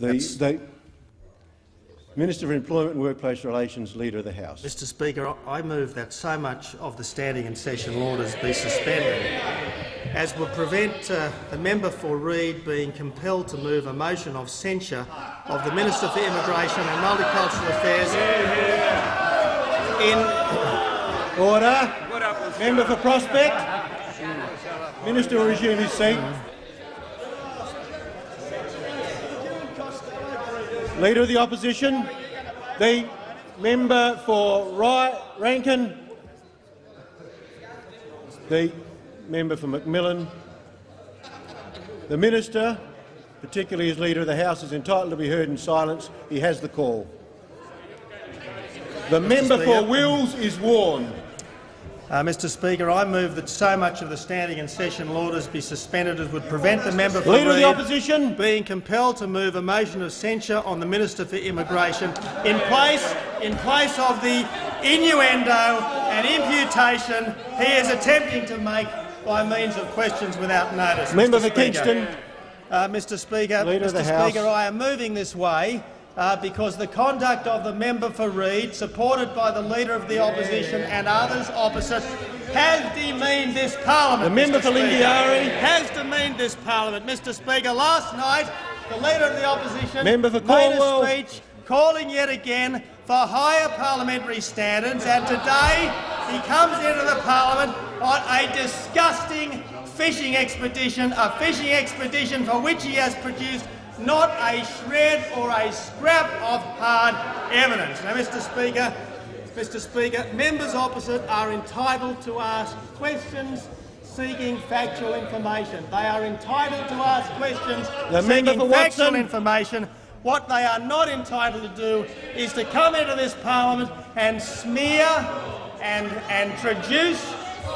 The, the Minister for Employment and Workplace Relations, Leader of the House. Mr Speaker, I move that so much of the standing and session orders be suspended as will prevent uh, the member for Reid being compelled to move a motion of censure of the Minister for Immigration and Multicultural Affairs in Order. Member for Prospect. Minister will resume his seat. Leader of the Opposition. The member for Ry Rankin. The member for McMillan. The minister, particularly as Leader of the House, is entitled to be heard in silence. He has the call. The member for Wills is warned. Uh, Mr Speaker, I move that so much of the standing and sessional orders be suspended as would prevent the member for Leader of the Opposition. being compelled to move a motion of censure on the Minister for Immigration in place, in place of the innuendo and imputation he is attempting to make by means of questions without notice. Member Mr. for. Kingston. Uh, Mr Speaker, Leader Mr House. Speaker, I am moving this way uh, because the conduct of the member for Reid, supported by the Leader of the Opposition and others opposite, has demeaned this parliament. The member for. Lingiari. has demeaned this parliament. Mr Speaker, last night the Leader of the Opposition Member for made a speech calling yet again for higher parliamentary standards, and today he comes into the parliament on a disgusting fishing expedition, a fishing expedition for which he has produced not a shred or a scrap of hard evidence. Now, Mr Speaker, Mr Speaker, members opposite are entitled to ask questions seeking factual information. They are entitled to ask questions The seeking factual Watson. information. What they are not entitled to do is to come into this parliament and smear and, and traduce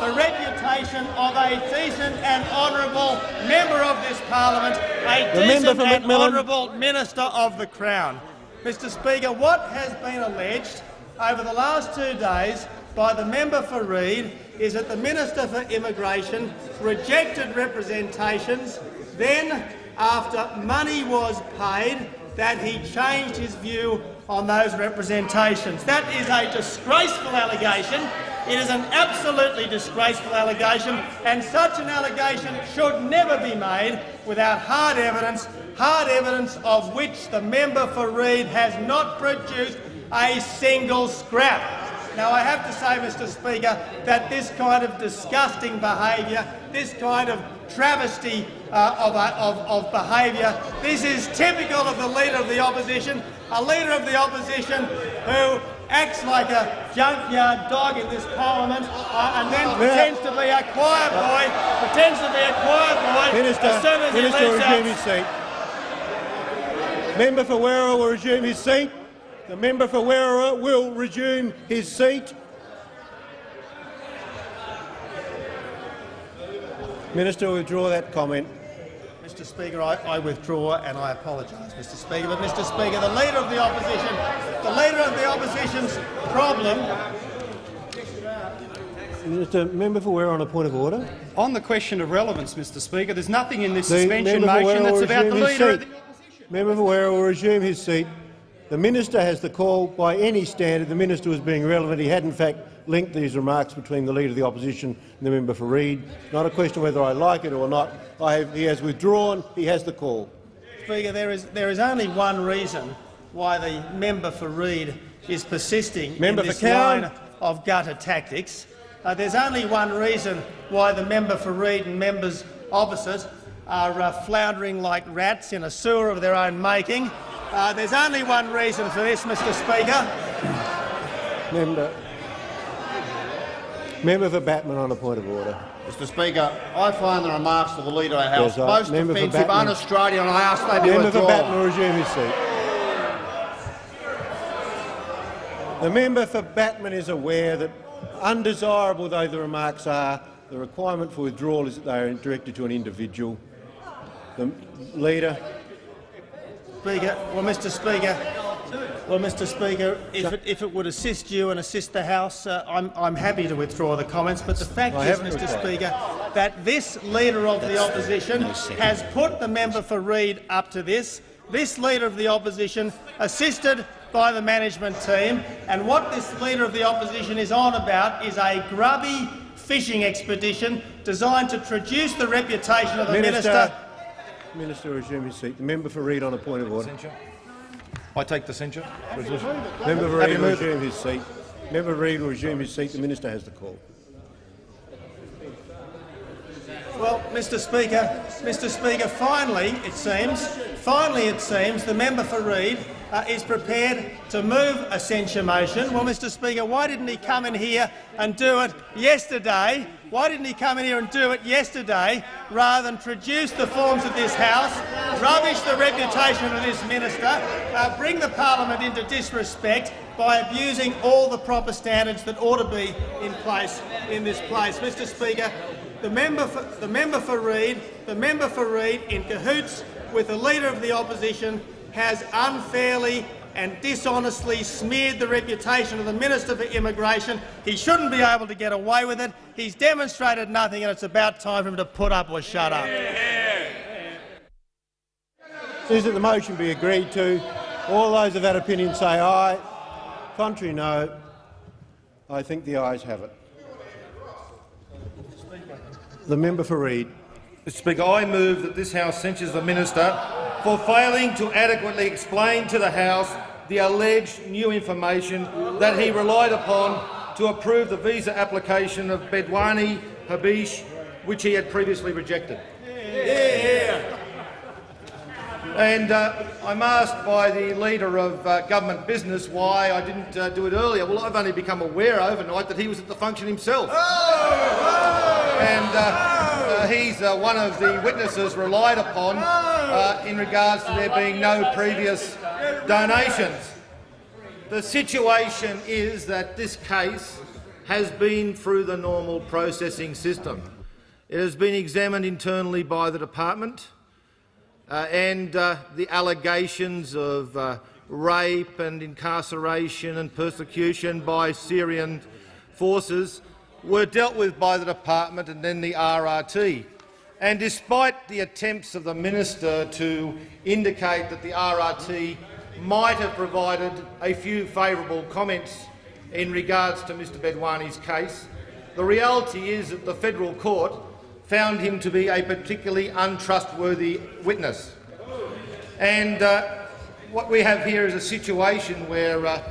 the reputation of a decent and honourable member of this parliament, a The decent and honourable minister of the Crown. Mr Speaker, what has been alleged over the last two days by the member for Reid is that the Minister for Immigration rejected representations, then, after money was paid, that he changed his view on those representations. That is a disgraceful allegation. It is an absolutely disgraceful allegation, and such an allegation should never be made without hard evidence, hard evidence of which the member for Reid has not produced a single scrap. Now, I have to say, Mr Speaker, that this kind of disgusting behaviour, this kind of travesty uh, of, uh, of, of behaviour, this is typical of the Leader of the Opposition, a Leader of the Opposition who acts like a junkyard dog in this parliament uh, and then pretends to be a choir boy, pretends to be a choir boy Minister, as soon as Minister he will leaves resume his seat. Member for Werriwa will resume his seat. The member for Werriwa will resume his seat. Minister will withdraw that comment. Mr Speaker, I, I withdraw and I apologise, Mr Speaker. But, Mr Speaker, the Leader of the Opposition, the Leader of the Opposition's problem Minister, member for Werriwa on a point of order. On the question of relevance, Mr Speaker, there's nothing in this The suspension motion that's about the Leader of seat. the Member for Werriwa will resume his seat. The minister has the call. By any standard, the minister was being relevant. He had, in fact, linked these remarks between the Leader of the Opposition and the member for Reid. Not a question whether I like it or not. I have, he has withdrawn. He has the call. Speaker, there is, there is only one reason why the member for Reid is persisting Member in this line of gutter tactics. Uh, there's only one reason why the member for Reid and members opposite are uh, floundering like rats in a sewer of their own making. Uh, there's only one reason for this, Mr Speaker. Member, member for Batman on a point of order. Mr Speaker, I find the remarks of the Leader of the House Yes, I- most member offensive, un-Australian, and I ask they be Member for Batman resume his seat. The member for Batman is aware that, undesirable though the remarks are, the requirement for withdrawal is that they are directed to an individual. The leader. Speaker, well, Mr. Speaker, well, Mr. Speaker, if it, if it would assist you and assist the House, uh, I'm, I'm happy to withdraw the comments. But the fact I is, Mr. withdrawn. Speaker, that this Leader of the Opposition has put the member for Reid up to this. this Leader of the Opposition, assisted by the management team, and what this Leader of the Opposition is on about is a grubby fishing expedition designed to traduce the reputation of the Minister, minister. Minister, resume his seat. The member for Reid on a point of order. I take the censure. Member for Reid will resume his seat. Member Reid will resume his seat. The minister has the call. Well, Mr Speaker, Mr Speaker, finally, it seems, finally it seems, the member for Reid uh, is prepared to move a censure motion. Well, Mr Speaker, why didn't he come in here and do it yesterday? Why didn't he come in here and do it yesterday rather than traduce the forms of this House, rubbish the reputation of this minister, uh, bring the parliament into disrespect by abusing all the proper standards that ought to be in place in this place? Mr Speaker, the member for, the member for Reid, the member for Reid, in cahoots with the Leader of the Opposition, has unfairly and dishonestly smeared the reputation of the Minister for Immigration. He shouldn't be able to get away with it. He's demonstrated nothing, and it's about time for him to put up or shut up. Is that the motion be agreed to? All those of that opinion say aye. Contrary, no. I think the ayes have it. The member for Reid. Mr Speaker, I move that this House censures the minister for failing to adequately explain to the House the alleged new information that he relied upon to approve the visa application of Bedwani Habish, which he had previously rejected. And uh, I'm asked by the Leader of uh, Government Business why I didn't uh, do it earlier. Well, I've only become aware overnight that he was at the function himself. And uh, uh, he's uh, one of the witnesses relied upon uh, in regards to there being no previous donations. The situation is that this case has been through the normal processing system. It has been examined internally by the department. Uh, and uh, the allegations of uh, rape and incarceration and persecution by Syrian forces were dealt with by the department and then the RRT. And despite the attempts of the minister to indicate that the RRT might have provided a few favourable comments in regards to Mr Bedwani's case, the reality is that the federal court found him to be a particularly untrustworthy witness. And uh, what we have here is a situation where uh,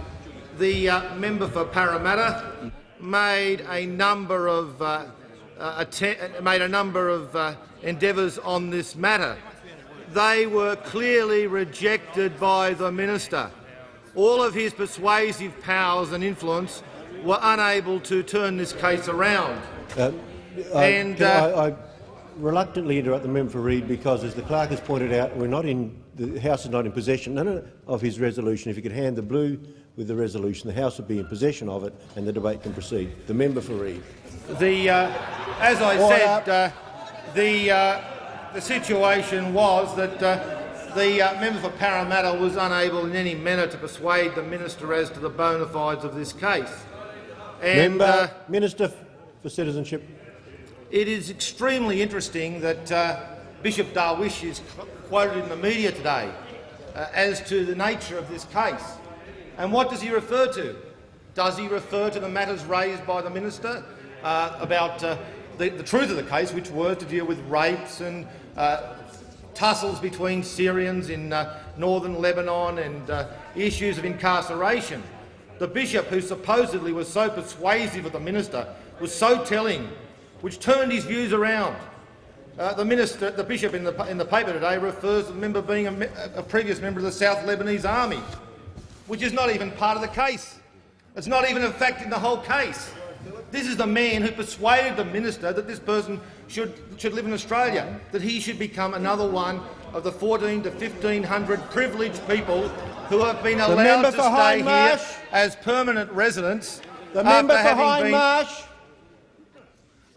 the uh, member for Parramatta made a number of uh, uh, made a number of uh, endeavours on this matter. They were clearly rejected by the minister. All of his persuasive powers and influence were unable to turn this case around. Uh, I- And, uh, I, I reluctantly interrupt the member for Reid because, as the clerk has pointed out, we're not in the House is not in possession of- of his resolution. If you could hand the blue with the resolution, the House would be in possession of it, and the debate can proceed. The member for Reid. The, uh, as I Order. said, uh, the, uh, the situation was that uh, the member for Parramatta was unable in any manner to persuade the minister as to the bona fides of this case. And member, Minister for Citizenship. It is extremely interesting that uh, Bishop Darwish is quoted in the media today uh, as to the nature of this case. And what does he refer to? Does he refer to the matters raised by the minister uh, about uh, the, the truth of the case, which were to deal with rapes and uh, tussles between Syrians in uh, northern Lebanon and issues of incarceration? The bishop, who supposedly was so persuasive of the minister, was so telling, which turned his views around. Uh, the minister, the bishop in the, in the paper today refers to the member being a, a previous member of the South Lebanese Army, which is not even part of the case. It's not even a fact in the whole case. This is the man who persuaded the minister that this person should, should live in Australia, that he should become another one of the 14 to 1500 privileged people who have been allowed to stay here Hindmarsh. as permanent residents The member after having been.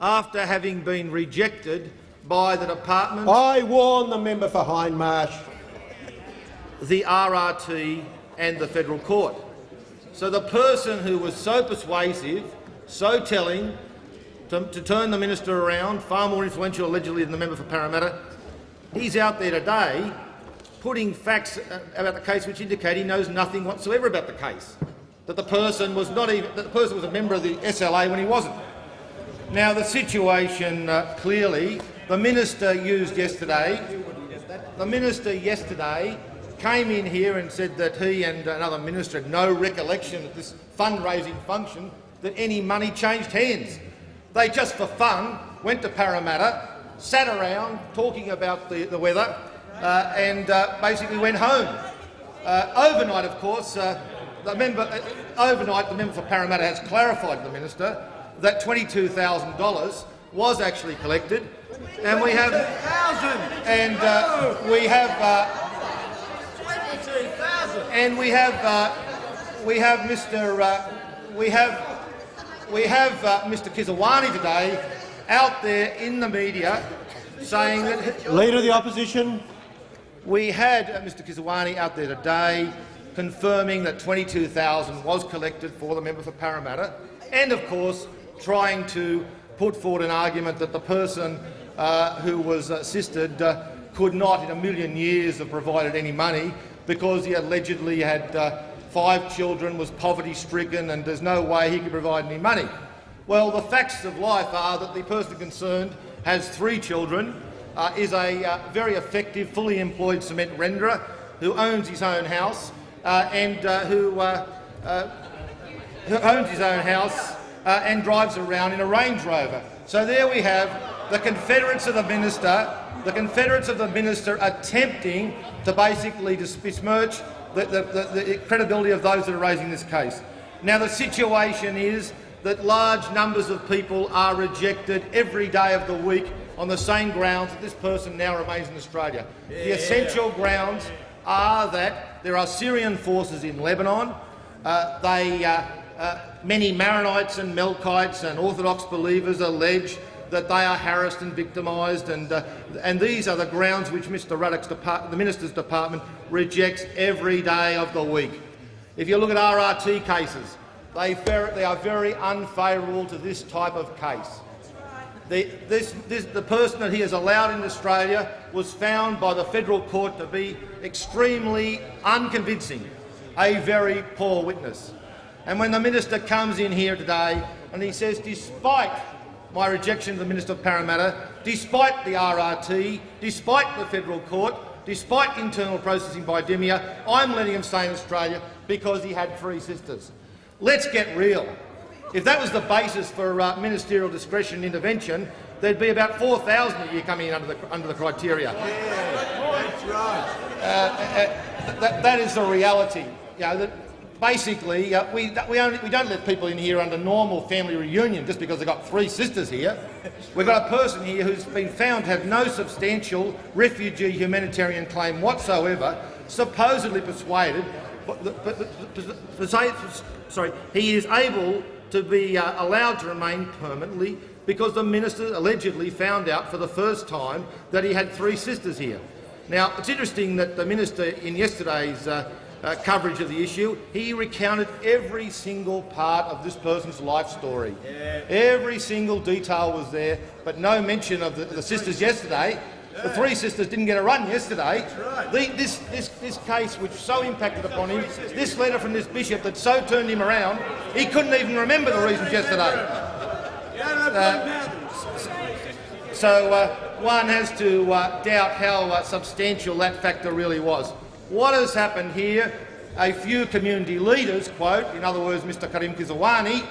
After having been rejected by the department, I warn the member for Hindmarsh. the RRT and the federal court. So the person who was so persuasive, so telling, to, to turn the minister around, far more influential allegedly than the member for Parramatta, he's out there today putting facts uh, about the case which indicate he knows nothing whatsoever about the case. That the person was not even that the person was a member of the SLA when he wasn't. Now the situation uh, clearly, the minister used yesterday. The minister yesterday came in here and said that he and another minister had no recollection at this fundraising function that any money changed hands. They just for fun went to Parramatta, sat around talking about the, the weather, uh, and uh, basically went home. Uh, overnight, of course, uh, the member, uh, overnight the member for Parramatta has clarified to the minister that $22,000 was actually collected, and we have and uh, we have and we have uh, we have Mr. Uh, we have we have uh, Mr. Kisrwani today out there in the media saying that Leader of the Opposition. we had uh, Mr. Kisrwani out there today confirming that 22,000 was collected for the member for Parramatta, and of course trying to put forward an argument that the person uh, who was assisted uh, could not in a million years have provided any money because he allegedly had uh, five children, was poverty-stricken, and there's no way he could provide any money. Well, the facts of life are that the person concerned has three children, uh, is a uh, very effective, fully employed cement renderer who owns his own house uh, and who, who owns his own house uh, and drives around in a Range Rover. So there we have the Confederates of the minister, the Confederates of the minister attempting to basically besmirch the, the, the, the credibility of those that are raising this case. Now the situation is that large numbers of people are rejected every day of the week on the same grounds that this person now remains in Australia. The essential grounds are that there are Syrian forces in Lebanon. Uh, they, uh, uh, many Maronites and Melkites and Orthodox believers allege that they are harassed and victimised, and, uh, and these are the grounds which Mr Ruddock's the Minister's Department rejects every day of the week. If you look at RRT cases, they, they are very unfavourable to this type of case. The, this, this, the person that he has allowed in Australia was found by the federal court to be extremely unconvincing, a very poor witness. And when the minister comes in here today and he says, despite my rejection of the Minister of Parramatta, despite the RRT, despite the federal court, despite internal processing by DIMIA, I'm letting him stay in Australia because he had three sisters. Let's get real. If that was the basis for uh, ministerial discretion intervention, there'd be about 4,000 a year coming in under the, under the criteria. That's right. Uh, uh, that, that is the reality. You know, that basically, uh, we, we, only, we don't let people in here under normal family reunion just because they've got three sisters here. We've got a person here who's been found to have no substantial refugee humanitarian claim whatsoever, supposedly persuaded, but, but, but, but sorry, he is able to be uh, allowed to remain permanently because the minister allegedly found out for the first time that he had three sisters here. Now, it's interesting that the minister in yesterday's uh, uh, coverage of the issue, he recounted every single part of this person's life story. Yeah. Every single detail was there, but no mention of the, the sisters yesterday. The three sisters didn't get a run yesterday. Right. The, this, this, this case, which so impacted upon him, this letter from this bishop that so turned him around, he couldn't even remember the reasons yesterday. Uh, so uh, one has to uh, doubt how uh, substantial that factor really was. What has happened here? A few community leaders, quote, in other words, Mr Karim Kisrwani,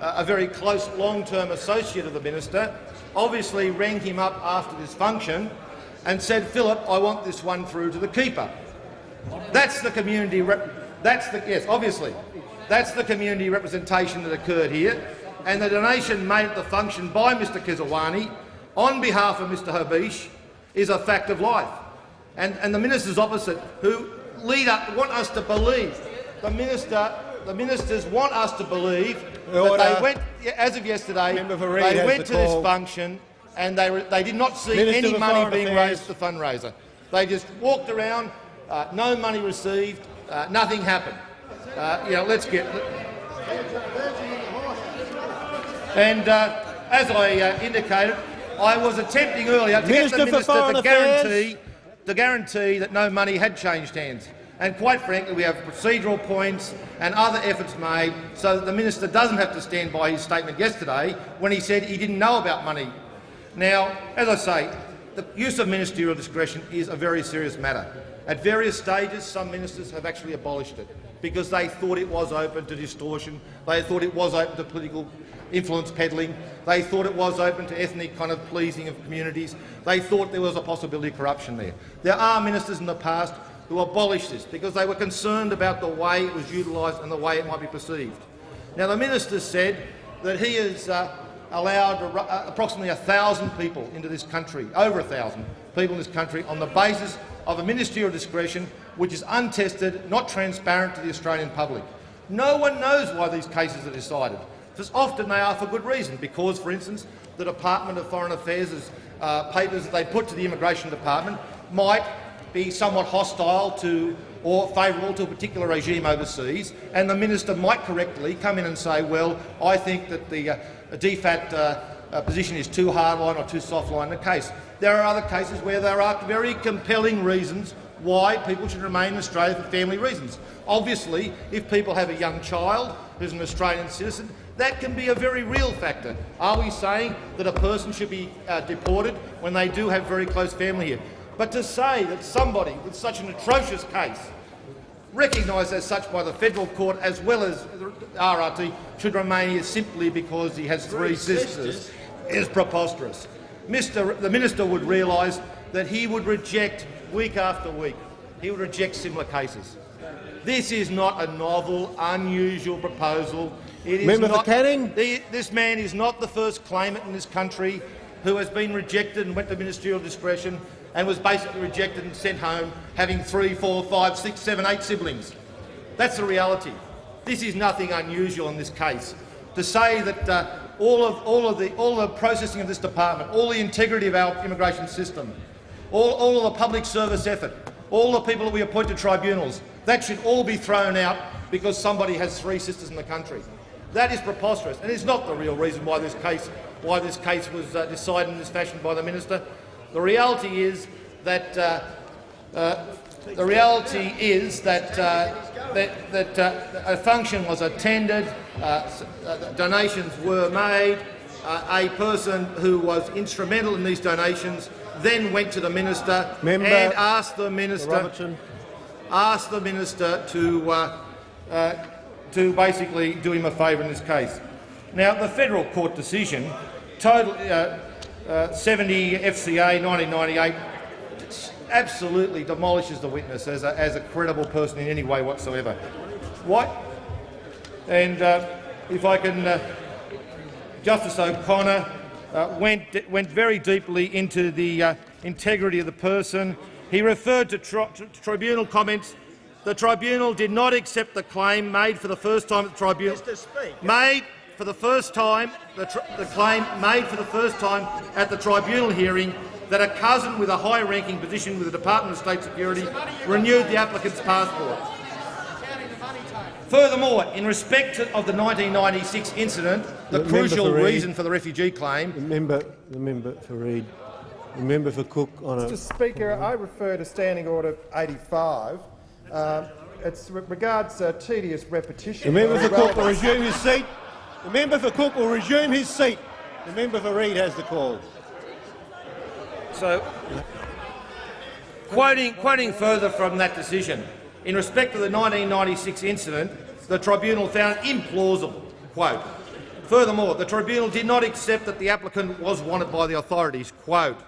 uh, a very close long-term associate of the minister, obviously rang him up after this function and said, Philip, I want this one through to the keeper. That's the community. that's the yes, obviously, that's the community representation that occurred here, and the donation made at the function by Mr Kisrwani on behalf of Mr Habish is a fact of life. And, and the ministers opposite, who lead up, want us to believe, the minister, the ministers want us to believe Order. that they went, as of yesterday, they went the to this function and they, they did not see Minister any money being Affairs. raised at the fundraiser. They just walked around, uh, no money received, uh, nothing happened. Uh, you know, let's get. And uh, as I uh, indicated, I was attempting earlier to Minister get the minister to Affairs. To guarantee that no money had changed hands. And quite frankly, we have procedural points and other efforts made so that the minister doesn't have to stand by his statement yesterday when he said he didn't know about money. Now, as I say, the use of ministerial discretion is a very serious matter. At various stages, some ministers have actually abolished it because they thought it was open to distortion, they thought it was open to political influence peddling, they thought it was open to ethnic kind of pleasing of communities, they thought there was a possibility of corruption there. There are ministers in the past who abolished this because they were concerned about the way it was utilised and the way it might be perceived. Now, the minister said that he has uh, allowed uh, approximately 1,000 people into this country, over 1,000 people in this country, on the basis of a ministerial discretion which is untested, not transparent to the Australian public. No one knows why these cases are decided, because often they are for good reason, because, for instance, the Department of Foreign Affairs' uh, papers that they put to the Immigration Department might be somewhat hostile to or favourable to a particular regime overseas, and the minister might correctly come in and say, well, I think that the uh, DFAT uh, uh, position is too hardline or too softline in the case. There are other cases where there are very compelling reasons why people should remain in Australia for family reasons. Obviously, if people have a young child who's an Australian citizen, that can be a very real factor. Are we saying that a person should be uh, deported when they do have very close family here? But to say that somebody with such an atrocious case, recognised as such by the federal court as well as the RRT, should remain here simply because he has three, three sisters, sisters is preposterous. Mr. The minister would realise that he would reject week after week. He would reject similar cases. This is not a novel, unusual proposal. Member not, for Canning. The, this man is not the first claimant in this country who has been rejected and went to ministerial discretion and was basically rejected and sent home having three, four, five, six, seven, eight siblings. That's the reality. This is nothing unusual in this case. To say that uh, all, of, all, of the, all the processing of this department, all the integrity of our immigration system, all, all of the public service effort, all the people that we appoint to tribunals, that should all be thrown out because somebody has three sisters in the country. That is preposterous, and it's not the real reason why this case, why this case was uh, decided in this fashion by the minister. The reality is that uh, uh, the reality is that uh, that, that uh, a function was attended, uh, donations were made. a person who was instrumental in these donations then went to the minister Member and asked the minister asked the minister to to basically do him a favour in this case. Now, the federal court decision, total, uh, 70 FCA 1998 absolutely demolishes the witness as a, as a credible person in any way whatsoever. What? And uh, if I can, uh, Justice O'Connor uh, went, went very deeply into the uh, integrity of the person. He referred to, tri to tribunal comments the tribunal did not accept the claim made for the first time at the tribunal. Made for the first time, the, the, claim made for the first time at the tribunal hearing that a cousin with a high-ranking position with the Department of State Security renewed the applicant's passport. Furthermore, in respect of the 1996 incident, the, the crucial for reason for the refugee claim— the member, the member for Reid, the member for Cook on Mr Speaker, I refer to Standing Order 85. Uh, it regards uh, tedious repetition. The member for Cook will resume his seat. The member for Cook will resume his seat. The member for Reid has the call. So, quoting, quoting further from that decision, in respect of the 1996 incident, the tribunal found implausible, quote, Furthermore, the tribunal did not accept that the applicant was wanted by the authorities. Quote,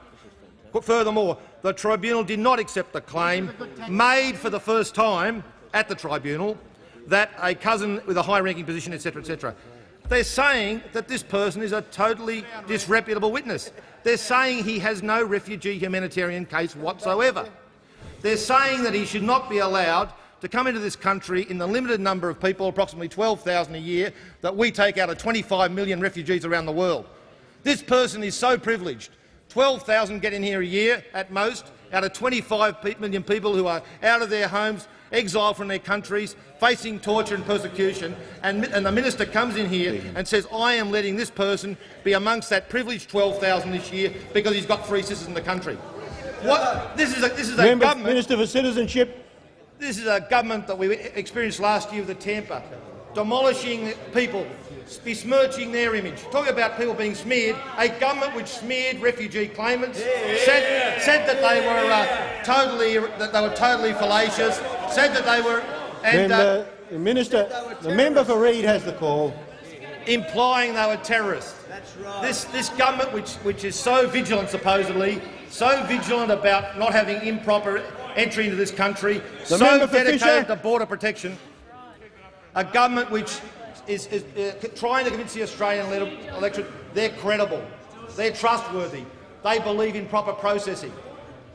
Furthermore, the tribunal did not accept the claim made for the first time at the tribunal that a cousin with a high-ranking position, etc., etc. They're saying that this person is a totally disreputable witness. They're saying he has no refugee humanitarian case whatsoever. They're saying that he should not be allowed to come into this country in the limited number of people, approximately 12,000 a year, that we take out of 25 million refugees around the world. This person is so privileged. 12,000 get in here a year at most, out of 25 million people who are out of their homes, exiled from their countries, facing torture and persecution, and, and, the minister comes in here and says, I am letting this person be amongst that privileged 12,000 this year because he's got three sisters in the country. What? This is a this is a Member, government. Minister for Citizenship. This is a government that we experienced last year with the Tampa, demolishing people, besmirching their image. Talking about people being smeared, a government which smeared refugee claimants, said, said that they were uh, totally that they were totally fallacious, said that they were and uh, Member, the minister, the member for Reid has the call. implying they were terrorists. That's right. This, this government, which, which is so vigilant, supposedly, so vigilant about not having improper entry into this country, The so dedicated Fisher. to border protection, a government which is, is uh, trying to convince the Australian electorate they're credible, they're trustworthy, they believe in proper processing.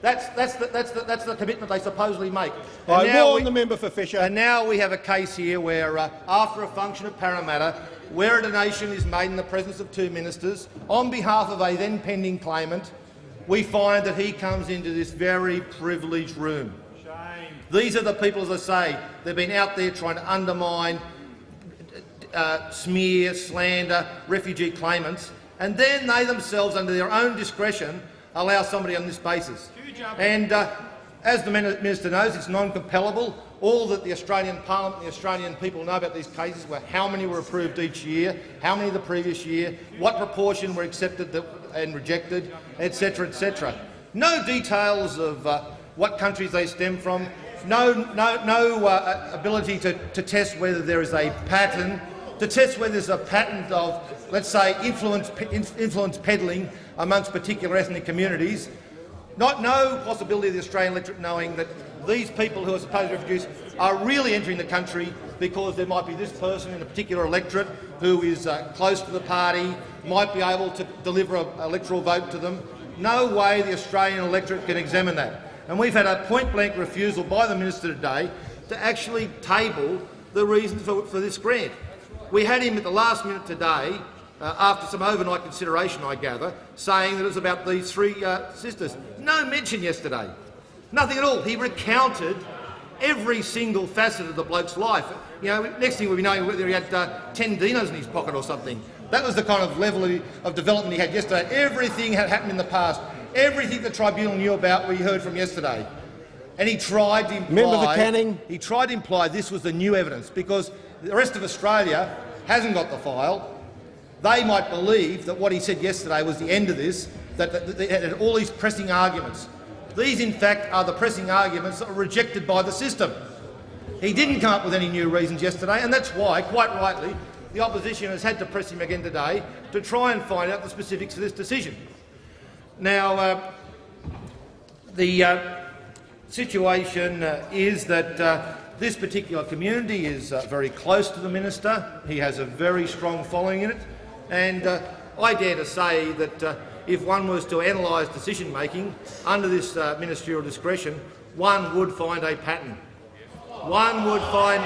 That's, that's, the, that's, the, that's the commitment they supposedly make. And I now warn we- the member for Fisher. and now we have a case here where, uh, after a function at Parramatta, where a donation is made in the presence of two ministers on behalf of a then pending claimant, we find that he comes into this very privileged room. Shame. These are the people, as I say, they've been out there trying to undermine, uh, smear, slander refugee claimants, and then they themselves, under their own discretion, allow somebody on this basis. And uh, as the Minister knows, it's non-compellable. All that the Australian Parliament and the Australian people know about these cases were how many were approved each year, how many the previous year, what proportion were accepted and rejected, etc., etc. No details of uh, what countries they stem from, no, no, no uh, ability to, to test whether there is a pattern, to test whether there's a pattern of, let's say, influence, influence peddling amongst particular ethnic communities. Not, no possibility of the Australian electorate knowing that these people who are supposed to refugees are really entering the country because there might be this person in a particular electorate who is uh, close to the party, might be able to deliver an electoral vote to them. No way the Australian electorate can examine that. And we've had a point-blank refusal by the minister today to actually table the reasons for, for this grant. We had him at the last minute today, uh, after some overnight consideration, I gather, saying that it was about these three uh, sisters. No mention yesterday. Nothing at all. He recounted every single facet of the bloke's life. You know, next thing we'll be knowing whether he had uh, 10 dinos in his pocket or something. That was the kind of level of, development he had yesterday. Everything had happened in the past. Everything the tribunal knew about we heard from yesterday. And he tried to imply, Member for Canning. he tried to imply this was the new evidence because the rest of Australia hasn't got the file. They might believe that what he said yesterday was the end of this, that, all these pressing arguments. These, in fact, are the pressing arguments that were rejected by the system. He didn't come up with any new reasons yesterday, and that's why, quite rightly, the opposition has had to press him again today to try and find out the specifics of this decision. Now, uh, the uh, situation uh, is that uh, this particular community is uh, very close to the minister. He has a very strong following in it, and uh, I dare to say that uh, if one was to analyse decision-making under this uh, ministerial discretion, one would find a pattern. One would find,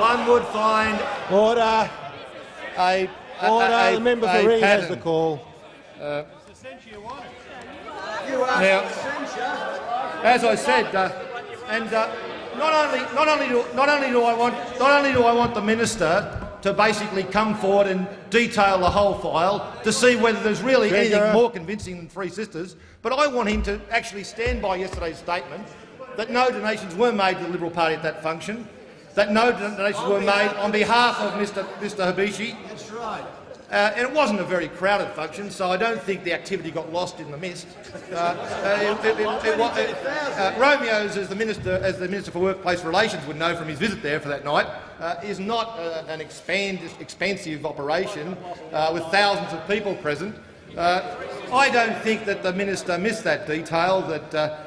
one would find Order. a, a, Order. a- the member for Reid has the call. Now, as I said, uh, and uh, not only not only do not only do I want not only do I want the minister to basically come forward and detail the whole file to see whether there's really anything more convincing than Three Sisters, but I want him to actually stand by yesterday's statement that no donations were made to the Liberal Party at that function, that no donations were made on behalf of Mr Mr Habishi. That's right. Uh, and it wasn't a very crowded function, so I don't think the activity got lost in the mist. Uh, uh, uh, Romeo's, as the minister, as the minister for Workplace Relations would know from his visit there for that night, uh, is not uh, an expand, expansive operation uh, with thousands of people present. I don't think that the minister missed that detail. That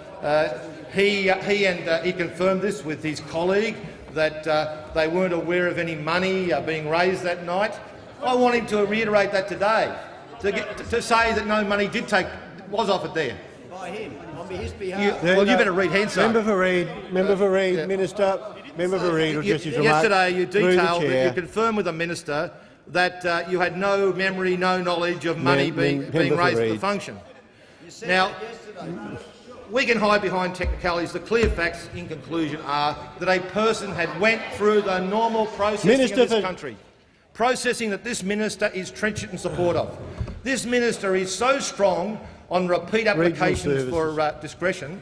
he, he and he confirmed this with his colleague that they weren't aware of any money being raised that night. I want him to reiterate that today, to, get, to say that no money did take was offered there. By him, on his You, behalf. well, you better read Hansard. Member for Reid. Member for Reid. yeah. Minister. Member for Reid. You- Address his remarks yesterday, you detailed, that you confirmed with the minister that uh, you had no memory, no knowledge of money Mem- being, mem- being member for raised the function. Now, we can hide behind technicalities. The clear facts, in conclusion, are that a person had went through the normal processing Minister of this for- country, processing that this minister is trenchant in support of. This minister is so strong on repeat applications for uh, discretion,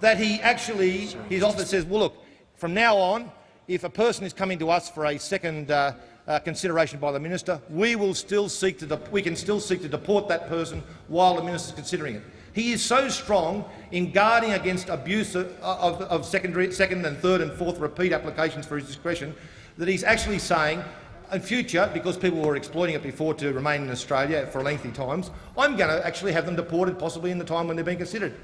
that he actually, his office says, well, look, from now on, if a person is coming to us for a second uh, uh, consideration by the minister, we will still seek to we can still seek to deport that person while the minister is considering it. He is so strong in guarding against abuse of, of, of secondary, second and third and fourth repeat applications for his discretion that he's actually saying in future, because people were exploiting it before to remain in Australia for lengthy times, I'm going to actually have them deported possibly in the time when they're being considered.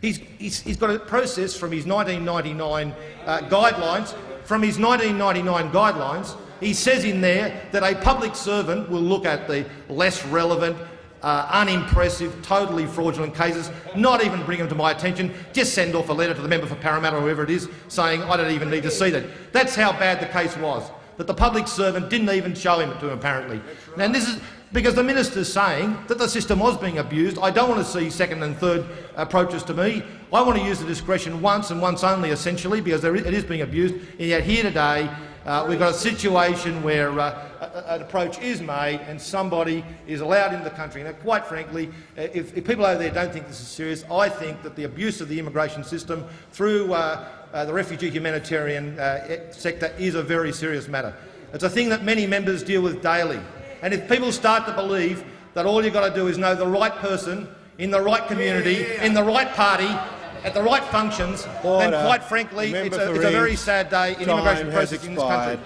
He's, he's, he's got a process from his 1999 uh, guidelines. From his 1999 guidelines, he says in there that a public servant will look at the less relevant, uh, unimpressive, totally fraudulent cases, not even bring them to my attention, just send off a letter to the member for Parramatta or whoever it is saying I don't even need to see that. That's how bad the case was, that the public servant didn't even show him to him apparently. And this is because the minister is saying that the system was being abused. I don't want to see second and third approaches to me. I want to use the discretion once and once only, essentially, because it is being abused. And yet here today, uh, we've got a situation where uh, a- an approach is made and somebody is allowed into the country. Now, quite frankly, uh, if, if people over there don't think this is serious, I think that the abuse of the immigration system through uh, uh, the refugee humanitarian uh, sector is a very serious matter. It's a thing that many members deal with daily. And if people start to believe that all you've got to do is know the right person in the right community, in the right party, at the right functions, Order. then quite frankly, it's a, it's a very sad day in immigration has processing in this country.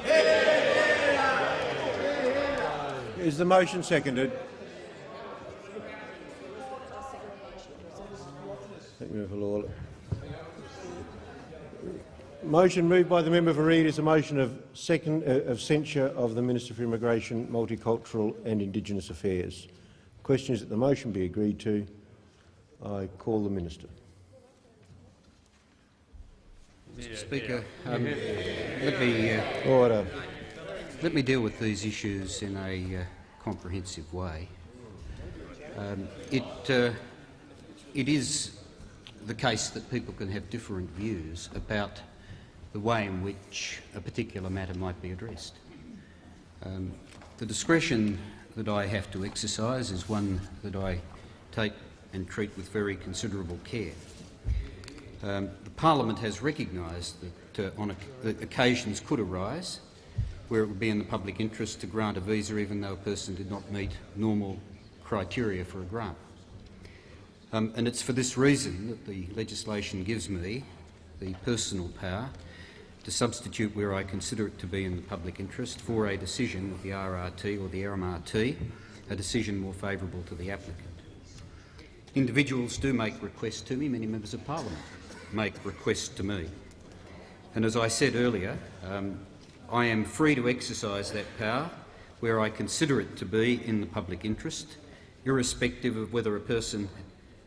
Is the motion seconded? Thank you, Lawler. Motion moved by the member for Reid is a motion of, second, uh, of censure of the Minister for Immigration, Multicultural and Indigenous Affairs. Question is that the motion be agreed to. I call the minister. Mr Speaker, um, let me uh, Order. let me deal with these issues in a uh, comprehensive way. Um, it uh, it is the case that people can have different views about the way in which a particular matter might be addressed. Um, the discretion that I have to exercise is one that I take and treat with very considerable care. Um, the Parliament has recognised that, uh, on that occasions could arise where it would be in the public interest to grant a visa even though a person did not meet normal criteria for a grant. Um, and it's for this reason that the legislation gives me the personal power to substitute where I consider it to be in the public interest for a decision with the RRT or the RMRT, a decision more favourable to the applicant. Individuals do make requests to me, many members of parliament make requests to me. And as I said earlier, um, I am free to exercise that power where I consider it to be in the public interest, irrespective of whether a person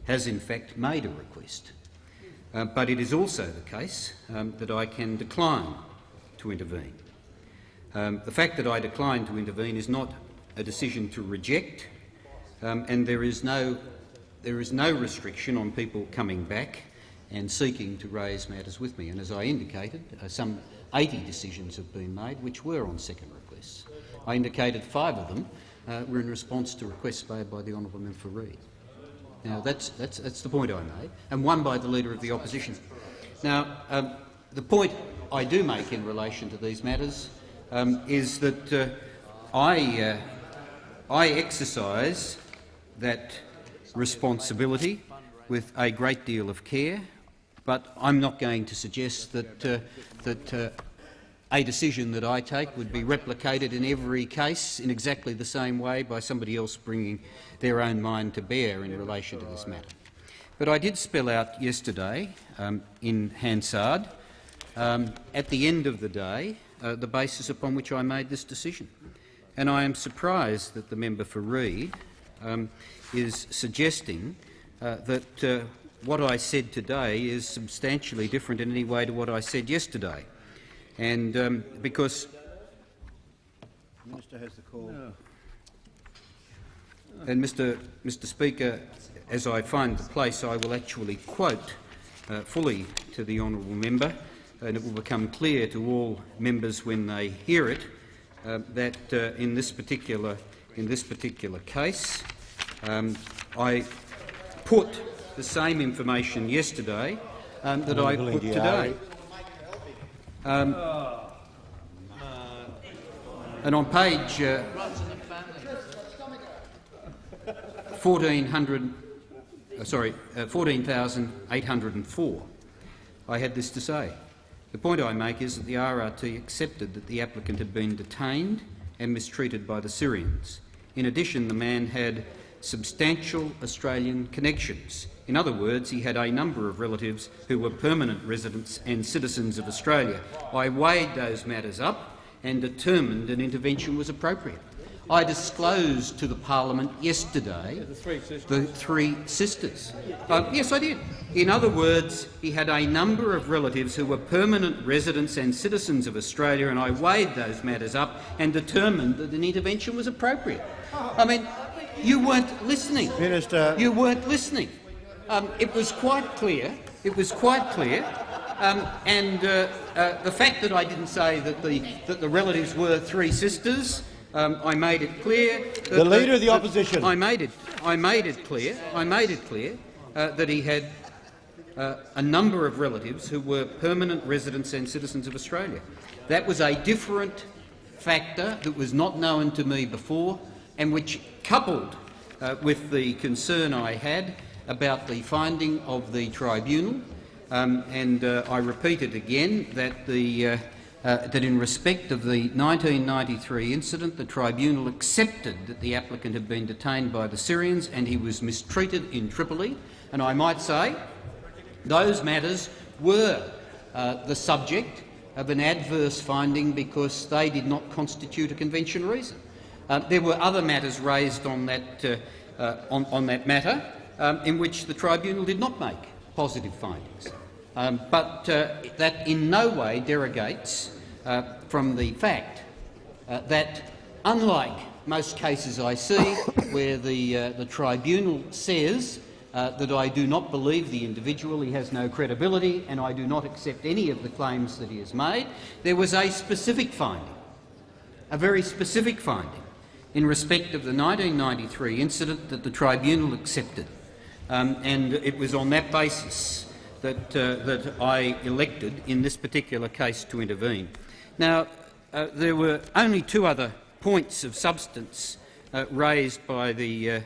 has in fact made a request. Uh, but it is also the case um, that I can decline to intervene. Um, the fact that I decline to intervene is not a decision to reject, um, and there is no there is no restriction on people coming back and seeking to raise matters with me. And as I indicated, uh, some 80 decisions have been made which were on second requests. I indicated five of them uh, were in response to requests made by the honourable member for Reid. Now that's, that's, that's the point I made, and one by the Leader of the Opposition. Now, um, the point I do make in relation to these matters um, is that uh, I, uh, I exercise that responsibility with a great deal of care, but I'm not going to suggest that, uh, that uh, a decision that I take would be replicated in every case in exactly the same way by somebody else bringing their own mind to bear in relation to this matter. But I did spell out yesterday um, in Hansard, um, at the end of the day, uh, the basis upon which I made this decision. And I am surprised that the member for Reid um, is suggesting uh, that uh, what I said today is substantially different in any way to what I said yesterday. And um, because The minister has the call. And Mr, Mr Speaker, as I find the place, I will actually quote uh, fully to the honourable member, and it will become clear to all members when they hear it uh, that uh, in this particular in this particular case, um, I put the same information yesterday um, that I put today. Um, and on page uh, 1400, uh, sorry, uh, 14,804, I had this to say. The point I make is that the RRT accepted that the applicant had been detained and mistreated by the Syrians. In addition, the man had substantial Australian connections. In other words, he had a number of relatives who were permanent residents and citizens of Australia. I weighed those matters up and determined an intervention was appropriate. I disclosed to the parliament yesterday the three sisters. The three sisters. Uh, yes, I did. In other words, he had a number of relatives who were permanent residents and citizens of Australia, and I weighed those matters up and determined that an intervention was appropriate. I mean, you weren't listening. Minister. You weren't listening. Um, it was quite clear. It was quite clear. Um, and uh, uh, the fact that I didn't say that the, that the relatives were three sisters um, I made it clear. the leader of the opposition. I made it. I made it clear. I made it clear uh, that he had uh, a number of relatives who were permanent residents and citizens of Australia. That was a different factor that was not known to me before, and which, coupled uh, with the concern I had about the finding of the tribunal, um, and uh, I repeat it again that the uh, that in respect of the 1993 incident, the tribunal accepted that the applicant had been detained by the Syrians and he was mistreated in Tripoli. And I might say those matters were uh, the subject of an adverse finding because they did not constitute a convention reason. Uh, there were other matters raised on that, uh, uh, on, on, that matter um, in which the tribunal did not make positive findings. Um, but uh, that in no way derogates uh, from the fact uh, that, unlike most cases I see where the, uh, the tribunal says uh, that I do not believe the individual, he has no credibility, and I do not accept any of the claims that he has made, there was a specific finding, a very specific finding, in respect of the 1993 incident that the tribunal accepted. Um, and it was on that basis that, uh, that I elected in this particular case to intervene. Now, uh, there were only two other points of substance uh, raised by the, uh,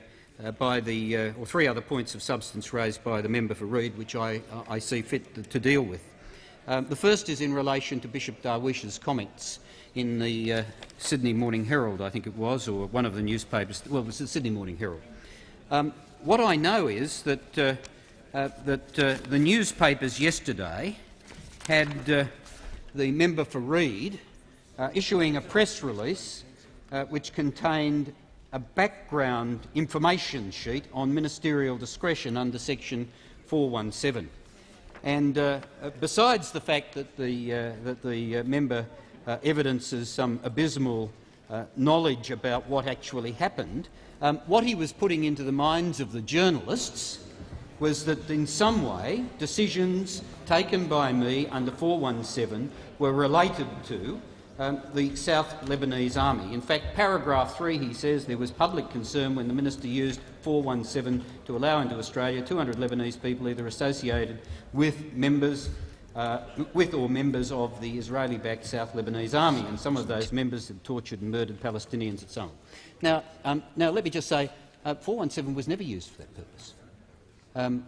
uh by the uh, or three other points of substance raised by the member for Reid, which I, I see fit to, deal with. Um, the first is in relation to Bishop Darwish's comments in the uh, Sydney Morning Herald, I think it was, or one of the newspapers. Well, it was the Sydney Morning Herald. Um, what I know is that, that the newspapers yesterday had the member for Reid uh, issuing a press release uh, which contained a background information sheet on ministerial discretion under section 417. And uh, uh, besides the fact that the, uh, that the uh, member evidences some abysmal knowledge about what actually happened, um, what he was putting into the minds of the journalists was that in some way decisions taken by me under 417 were related to um, the South Lebanese Army. In fact, paragraph 3 he says there was public concern when the minister used 417 to allow into Australia 200 Lebanese people either associated with members uh, with or members of the Israeli-backed South Lebanese Army, and some of those members had tortured and murdered Palestinians and so on. Now, um, now let me just say, uh, 417 was never used for that purpose um,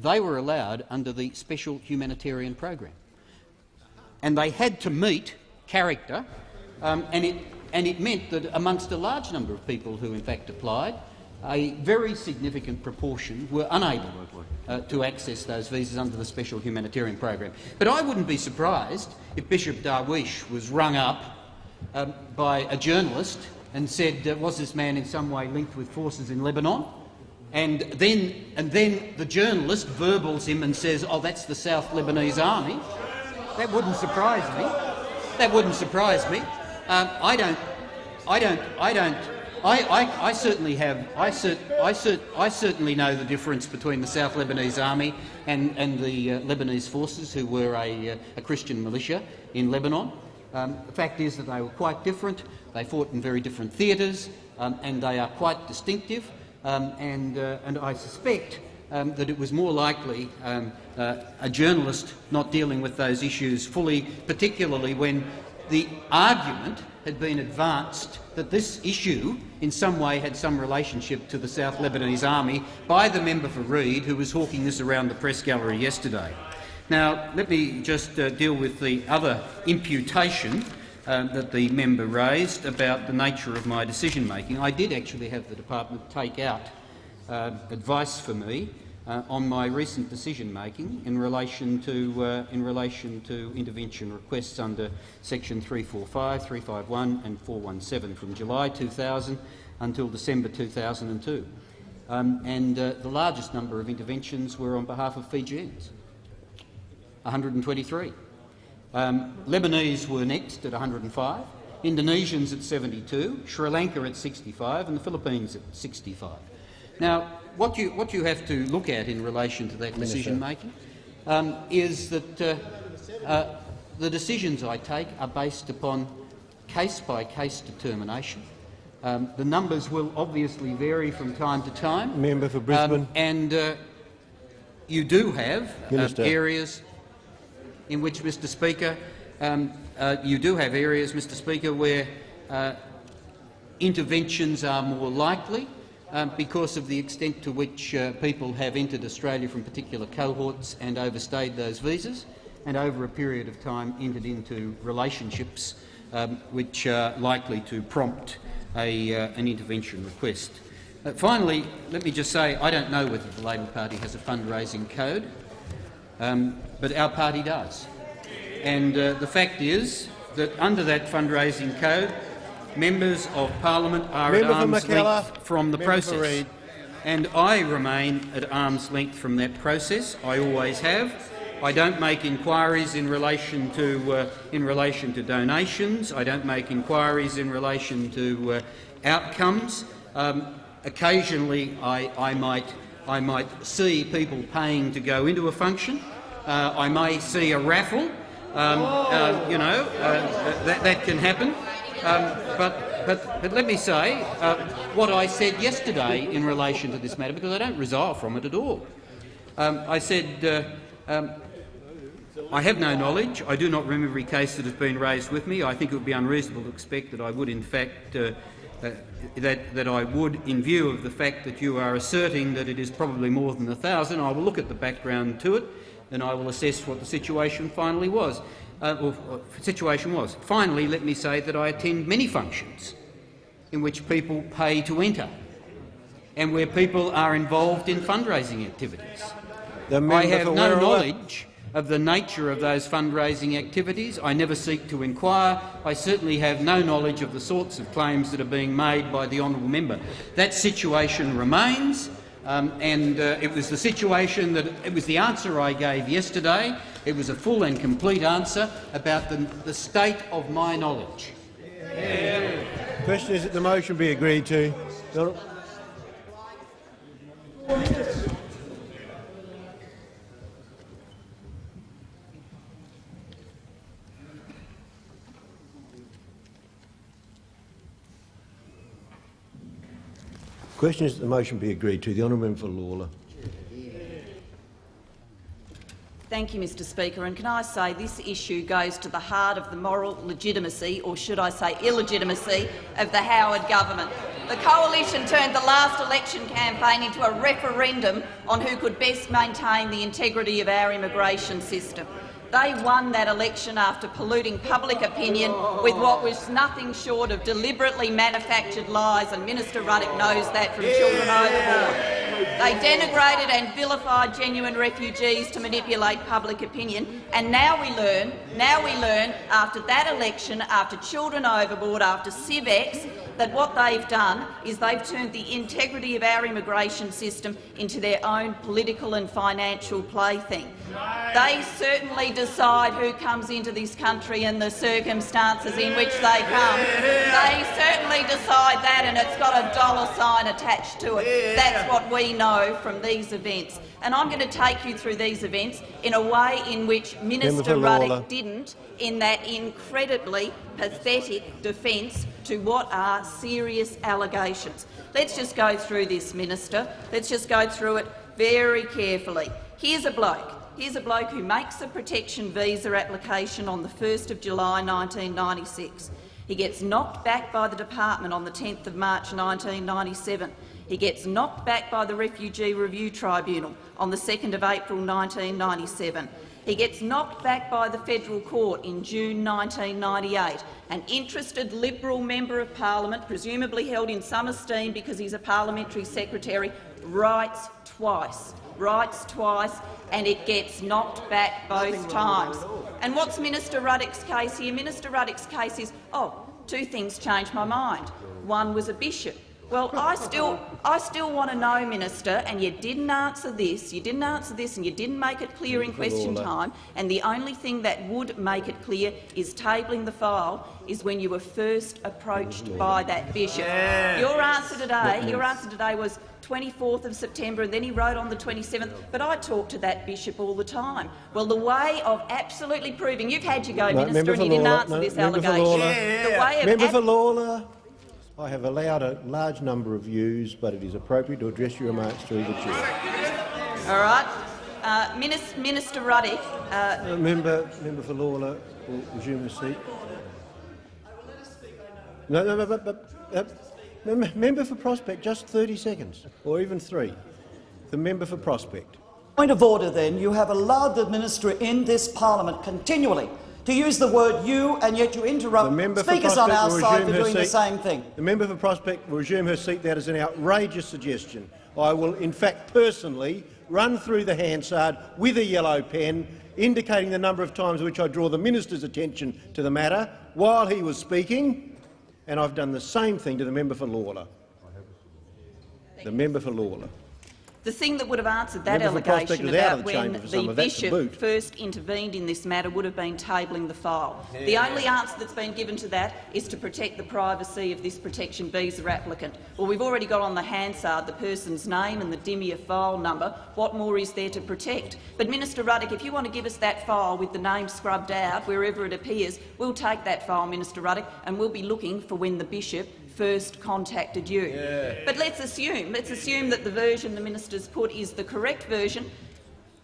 they were allowed under the special humanitarian program. And they had to meet character, um, and, it, and it meant that amongst a large number of people who in fact applied, a very significant proportion were unable uh, to access those visas under the special humanitarian program. But I wouldn't be surprised if Bishop Darwish was rung up um, by a journalist and said, uh, was this man in some way linked with forces in Lebanon? And then, and then the journalist verbals him and says, oh, that's the South Lebanese Army. That wouldn't surprise me. That wouldn't surprise me. Um, I don't, I don't, I don't, I, I, I certainly have, I, cert, I, cert, I certainly know the difference between the South Lebanese Army and, and the uh, Lebanese forces who were a, uh, a Christian militia in Lebanon. Um, the fact is that they were quite different. They fought in very different theatres um, and they are quite distinctive. Um, and, uh, and I suspect um, that it was more likely um, uh, a journalist not dealing with those issues fully, particularly when the argument had been advanced that this issue in some way had some relationship to the South Lebanese Army by the member for Reid, who was hawking this around the press gallery yesterday. Now, let me just uh, deal with the other imputation uh, that the member raised about the nature of my decision-making. I did actually have the department take out uh, advice for me uh, on my recent decision-making in relation to uh, in relation to intervention requests under section 345, 351 and 417 from July 2000 until December 2002. Um, and uh, the largest number of interventions were on behalf of Fijians, 123. Um, Lebanese were next at 105, Indonesians at 72, Sri Lanka at 65 and the Philippines at 65. Now, what you, what you have to look at in relation to that decision-making um, is that uh, uh, the decisions I take are based upon case-by-case -case determination. Um, the numbers will obviously vary from time to time. Member for Brisbane. Um, and uh, you do have uh, areas in which, Mr Speaker, um, uh, you do have areas, Mr Speaker, where uh, interventions are more likely um, because of the extent to which uh, people have entered Australia from particular cohorts and overstayed those visas, and over a period of time entered into relationships um, which are likely to prompt a, uh, an intervention request. Uh, finally, let me just say I don't know whether the Labor Party has a fundraising code, um, but our party does. And uh, the fact is that under that fundraising code, members of parliament are Member at arm's length from the Member process. And I remain at arm's length from that process. I always have. I don't make inquiries in relation to uh, in relation to donations. I don't make inquiries in relation to uh, outcomes. Um, occasionally, I, I might I might see people paying to go into a function. Uh, I may see a raffle. Um, uh, you know, uh, that, that can happen. Um, but, but, but let me say uh, what I said yesterday in relation to this matter, because I don't resolve from it at all. Um, I said uh, um, I have no knowledge. I do not remember every case that has been raised with me. I think it would be unreasonable to expect that I would, in fact, uh, uh, that, that I would, in view of the fact that you are asserting that it is probably more than a thousand, I will look at the background to it and I will assess what the situation finally was uh, or, or situation was. Finally, let me say that I attend many functions in which people pay to enter and where people are involved in fundraising activities. I have no knowledge of the nature of those fundraising activities. I never seek to inquire. I certainly have no knowledge of the sorts of claims that are being made by the honourable member. That situation remains, um, and uh, it was the situation that it was the answer I gave yesterday. It was a full and complete answer about the, the state of my knowledge. Question is that the motion be agreed to. The question is that the motion be agreed to. The honourable member for Lalor. Thank you, Mr Speaker. And can I say this issue goes to the heart of the moral legitimacy, or should I say illegitimacy, of the Howard government. The coalition turned the last election campaign into a referendum on who could best maintain the integrity of our immigration system. They won that election after polluting public opinion with what was nothing short of deliberately manufactured lies, and Minister Ruddock knows that from Children Overboard. They denigrated and vilified genuine refugees to manipulate public opinion, and now we learn, now we learn, after that election, after Children Overboard, after SIEV X, that what they've done is they've turned the integrity of our immigration system into their own political and financial plaything. They certainly decide who comes into this country and the circumstances in which they come. They certainly decide that, and it's got a dollar sign attached to it. That's what we know from these events. And I'm going to take you through these events in a way in which Minister Ruddock didn't, in that incredibly pathetic defence to what are serious allegations. Let's just go through this, Minister. Let's just go through it very carefully. Here's a bloke. Here's a bloke who makes a protection visa application on the 1st of July 1996. He gets knocked back by the department on the 10th of March 1997. He gets knocked back by the Refugee Review Tribunal on the 2nd of April 1997. He gets knocked back by the federal court in June 1998. An interested Liberal member of parliament, presumably held in some esteem because he's a parliamentary secretary, writes twice, writes twice, and it gets knocked back both times. And what's Minister Ruddock's case here? Minister Ruddock's case is, oh, two things changed my mind. One was a bishop. Well, I still, I still want to know, Minister, and you didn't answer this, you didn't answer this and you didn't make it clear in question time, and the only thing that would make it clear is tabling the file is when you were first approached by that bishop. Your answer today, your answer today was 24th of September, and then he wrote on the 27th, but I talk to that bishop all the time. Well, the way of absolutely proving— You've had your go, No, Minister, and you didn't Lalor. answer No, this member for allegation. Lalor. The way of Member ab- for Lalor, I have allowed a large number of views, but it is appropriate to address your remarks through the chair. All right. Uh, Minister, Minister Ruddock, uh, Uh, member, member for Lalor will resume his seat. No, no, no, but, but, uh, member for Prospect, just 30 seconds, or even three. The member for Prospect. Point of order, then. You have allowed the minister in this parliament continually to use the word you, and yet you interrupt member speakers on our side resume for her doing the same thing. The member for Prospect will resume her seat. That is an outrageous suggestion. I will, in fact, personally run through the Hansard with a yellow pen, indicating the number of times which I draw the minister's attention to the matter while he was speaking, and I've done the same thing to the member for Lalor. The member for Lalor. The thing that would have answered that Member for Prospect allegation about of the when chamber for some the of that to bishop first intervened in this matter would have been tabling the file. The only answer that's been given to that is to protect the privacy of this protection visa applicant. Well, we've already got on the Hansard the person's name and the DIMIA file number. What more is there to protect? But, Minister Ruddock, if you want to give us that file with the name scrubbed out wherever it appears, we'll take that file, Minister Ruddock, and we'll be looking for when the bishop first contacted you. But let's assume, let's assume that the version the minister's put is the correct version.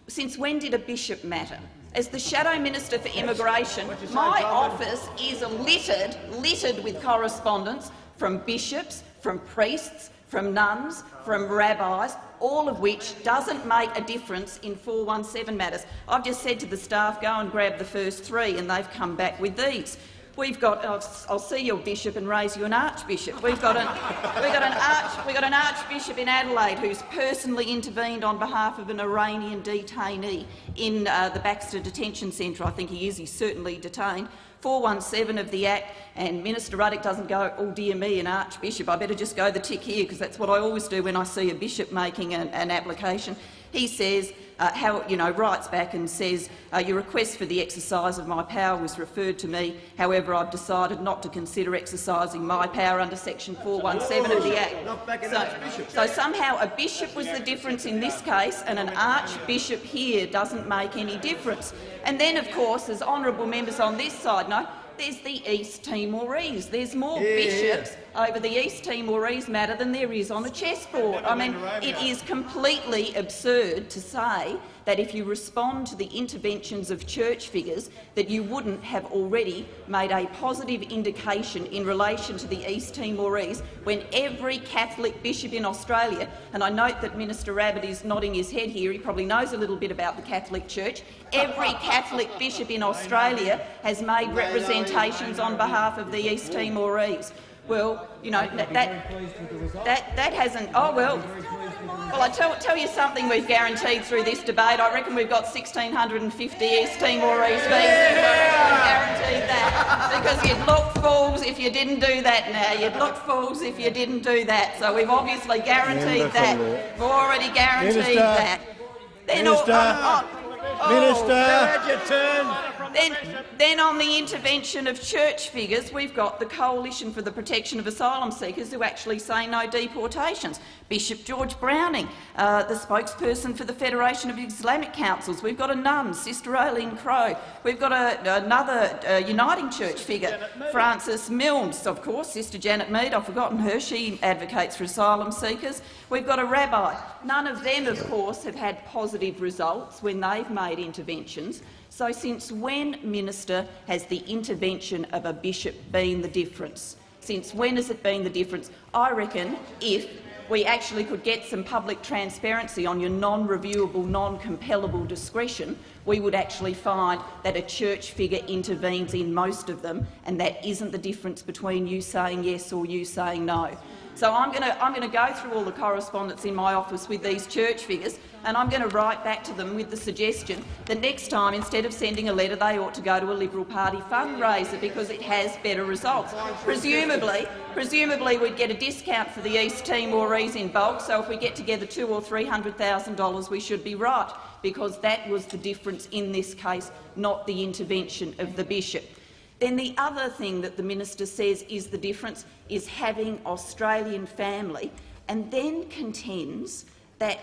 Since when did a bishop matter? As the Shadow Minister for Immigration, my office is littered, littered with correspondence from bishops, from priests, from nuns, from rabbis, all of which doesn't make a difference in 417 matters. I've just said to the staff, go and grab the first three, and they've come back with these. We've got. I'll, I'll see your bishop and raise you an archbishop. We've got an. We've got an arch. We've got an archbishop in Adelaide who's personally intervened on behalf of an Iranian detainee in uh, the Baxter Detention Centre. I think he is. He's certainly detained. 417 of the Act, and Minister Ruddock doesn't go, oh dear me, an archbishop, I better just go the tick here, because that's what I always do when I see a bishop making an, an application. He says, uh, how, you know, writes back and says, uh, your request for the exercise of my power was referred to me. However, I've decided not to consider exercising my power under section 417 of the Act. So, so somehow a bishop was the difference in this case, and an archbishop here doesn't make any difference. And then, of course, as honourable members on this side know, there's the East Timorese. There's more bishops over the East Timorese matter than there is on a chessboard. I mean, it is completely absurd to say that if you respond to the interventions of church figures that you wouldn't have already made a positive indication in relation to the East Timorese when every Catholic bishop in Australia, and I note that Minister Abbott is nodding his head here, he probably knows a little bit about the Catholic Church, every Catholic bishop in Australia has made representations on behalf of the East Timorese. Well, you know, that, that, that, that hasn't— oh, well, well, I tell, tell you something we've guaranteed through this debate. I reckon we've got 1,650 East Timorese visas. I guaranteed that. Because you'd look fools if you didn't do that now. You'd look fools if you didn't do that. So we've obviously guaranteed that. We've already guaranteed Minister. that. Then all- Minister. oh, oh, oh, oh. Minister. Had your turn. Then, then on the intervention of church figures, we've got the Coalition for the Protection of Asylum Seekers who actually say no deportations. Bishop George Browning, uh, the spokesperson for the Federation of Islamic Councils. We've got a nun, Sister Aileen Crow. We've got a, another uh, Uniting Church figure, Frances Milnes, of course, Sister Janet Mead. I've forgotten her. She advocates for asylum seekers. We've got a rabbi. None of them, of course, have had positive results when they've made interventions. So since when, Minister, has the intervention of a bishop been the difference? Since when has it been the difference? I reckon if we actually could get some public transparency on your non-reviewable, non-compellable discretion, we would actually find that a church figure intervenes in most of them, and that isn't the difference between you saying yes or you saying no. So I'm going, to, I'm going to go through all the correspondence in my office with these church figures and I'm going to write back to them with the suggestion that next time, instead of sending a letter, they ought to go to a Liberal Party fundraiser because it has better results. Presumably, presumably we'd get a discount for the East Timorese in bulk, so if we get together two or three hundred thousand dollars, we should be right, because that was the difference in this case, not the intervention of the bishop. Then the other thing that the minister says is the difference is having Australian family, and then contends that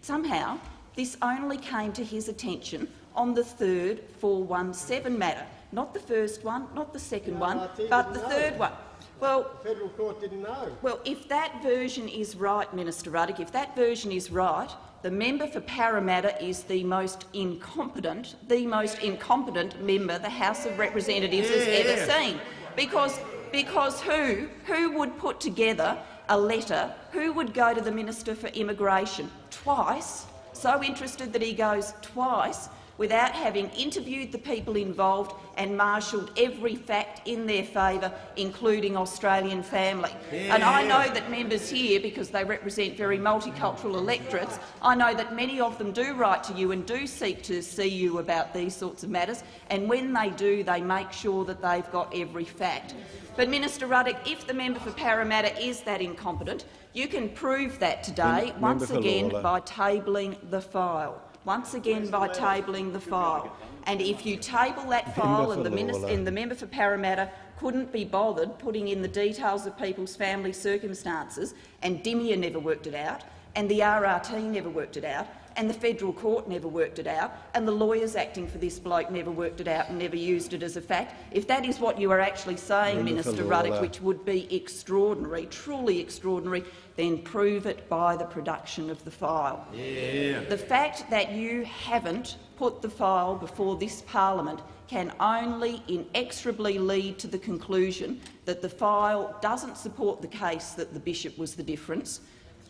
somehow this only came to his attention on the third 417 matter. Not the first one, not the second no, one, but the know. third one. Well, the federal court didn't know. Well, if that version is right, Minister Ruddock, if that version is right, the member for Parramatta is the most incompetent, the most incompetent member the House of Representatives yeah. has ever seen. Because, because who, who would put together a letter, who would go to the Minister for Immigration twice, so interested that he goes twice, without having interviewed the people involved and marshalled every fact in their favour, including Australian family. Yeah. And I know that members here, because they represent very multicultural electorates, I know that many of them do write to you and do seek to see you about these sorts of matters, and when they do, they make sure that they've got every fact. But, Minister Ruddock, if the member for Parramatta is that incompetent, you can prove that today, once again, by tabling the file once again by tabling the file. And if you table that file and the, minister, and the member for Parramatta couldn't be bothered putting in the details of people's family circumstances, and DIMIA never worked it out, and the RRT never worked it out, and the federal court never worked it out, and the lawyers acting for this bloke never worked it out and never used it as a fact. If that is what you are actually saying, Minister Ruddock, which would be extraordinary, truly extraordinary, then prove it by the production of the file. Yeah. The fact that you haven't put the file before this parliament can only inexorably lead to the conclusion that the file doesn't support the case that the bishop was the difference,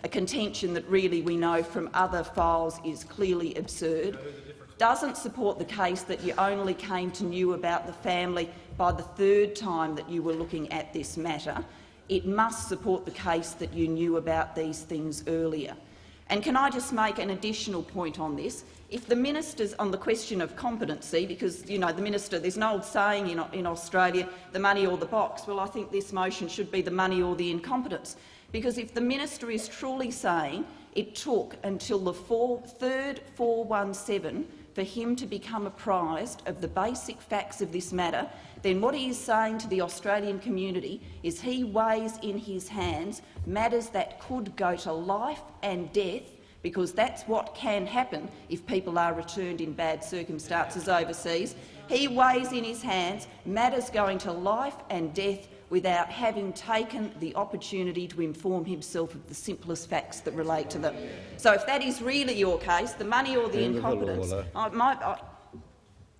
a contention that really we know from other files is clearly absurd, doesn't support the case that you only came to know about the family by the third time that you were looking at this matter, it must support the case that you knew about these things earlier. And can I just make an additional point on this? If the ministers on the question of competency, because you know the minister, there's an old saying in, in Australia, the money or the box. Well, I think this motion should be the money or the incompetence, because if the minister is truly saying it took until the four, third 417 for him to become apprised of the basic facts of this matter, then what he is saying to the Australian community is he weighs in his hands matters that could go to life and death because that's what can happen if people are returned in bad circumstances overseas. He weighs in his hands matters going to life and death without having taken the opportunity to inform himself of the simplest facts that relate to them. So if that is really your case, the money or the incompetence, I,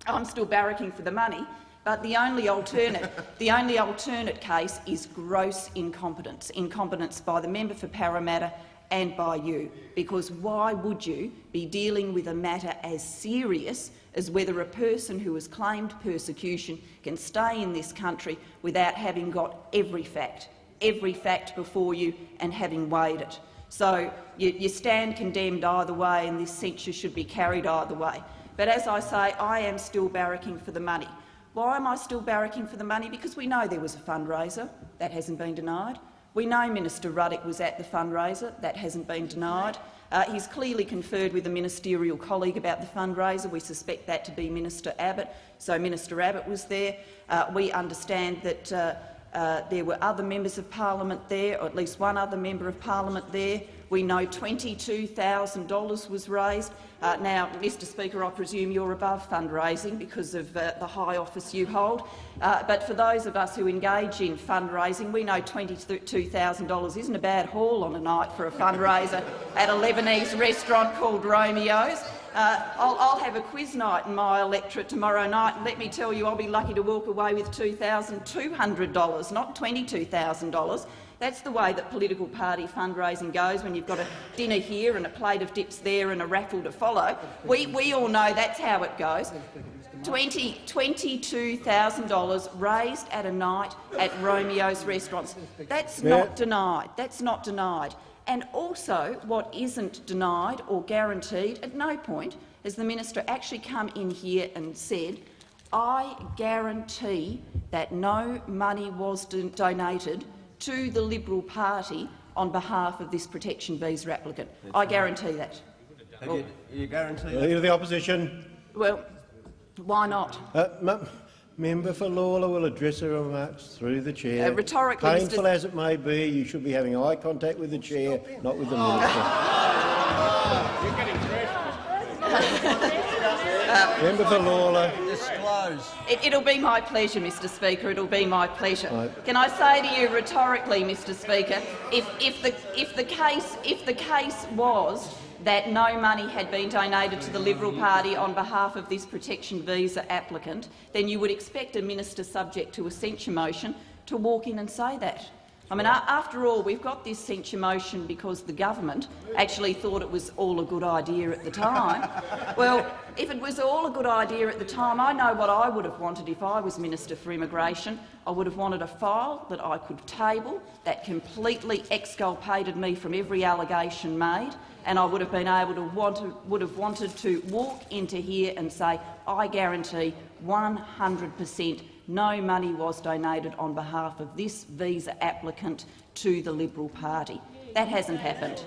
I'm still barracking for the money, but the only alternate, the only alternate case is gross incompetence, incompetence by the member for Parramatta and by you, because why would you be dealing with a matter as serious as whether a person who has claimed persecution can stay in this country without having got every fact, every fact before you and having weighed it. So you, you stand condemned either way and this censure should be carried either way. But as I say, I am still barracking for the money. Why am I still barracking for the money? Because we know there was a fundraiser. That hasn't been denied. We know Minister Ruddock was at the fundraiser. That hasn't been denied. Uh, he's clearly conferred with a ministerial colleague about the fundraiser. We suspect that to be Minister Abbott. So Minister Abbott was there. Uh, we understand that uh, there were other members of parliament there, or at least one other member of parliament there. We know $22,000 was raised. Uh, now, Mr Speaker, I presume you're above fundraising because of uh, the high office you hold. Uh, but for those of us who engage in fundraising, we know $22,000 isn't a bad haul on a night for a fundraiser at a Lebanese restaurant called Romeo's. Uh, I'll, I'll, have a quiz night in my electorate tomorrow night, and let me tell you, I'll be lucky to walk away with $2,200, not $22,000. That's the way that political party fundraising goes when you've got a dinner here and a plate of dips there and a raffle to follow. We, we all know that's how it goes. $20, $22,000 raised at a night at Romeo's restaurants. That's not denied. That's not denied. And also, what isn't denied or guaranteed at no point has the minister actually come in here and said, I guarantee that no money was donated to the Liberal Party on behalf of this protection visa applicant. I guarantee that. Well, you, you guarantee that? Leader of the Opposition. Well, why not? Uh, Member for Lalor will address her remarks through the chair. Uh, rhetorically, Painful Mr. as it may be, you should be having eye contact with the chair, not with the minister. Member for Lalor. Disclose. It, will be my pleasure, Mr Speaker. It'll be my pleasure. Right. Can I say to you rhetorically, Mr Speaker, if, if, the, if, the case, if the case was that no money had been donated to the Liberal Party on behalf of this protection visa applicant, then you would expect a minister subject to a censure motion to walk in and say that. I mean, after all, we've got this censure motion because the government actually thought it was all a good idea at the time. well, if it was all a good idea at the time, I know what I would have wanted if I was Minister for Immigration. I would have wanted a file that I could table that completely exculpated me from every allegation made, and I would have been able to, want to would have wanted to walk into here and say, I guarantee 100 per cent no money was donated on behalf of this visa applicant to the Liberal Party. That hasn't happened.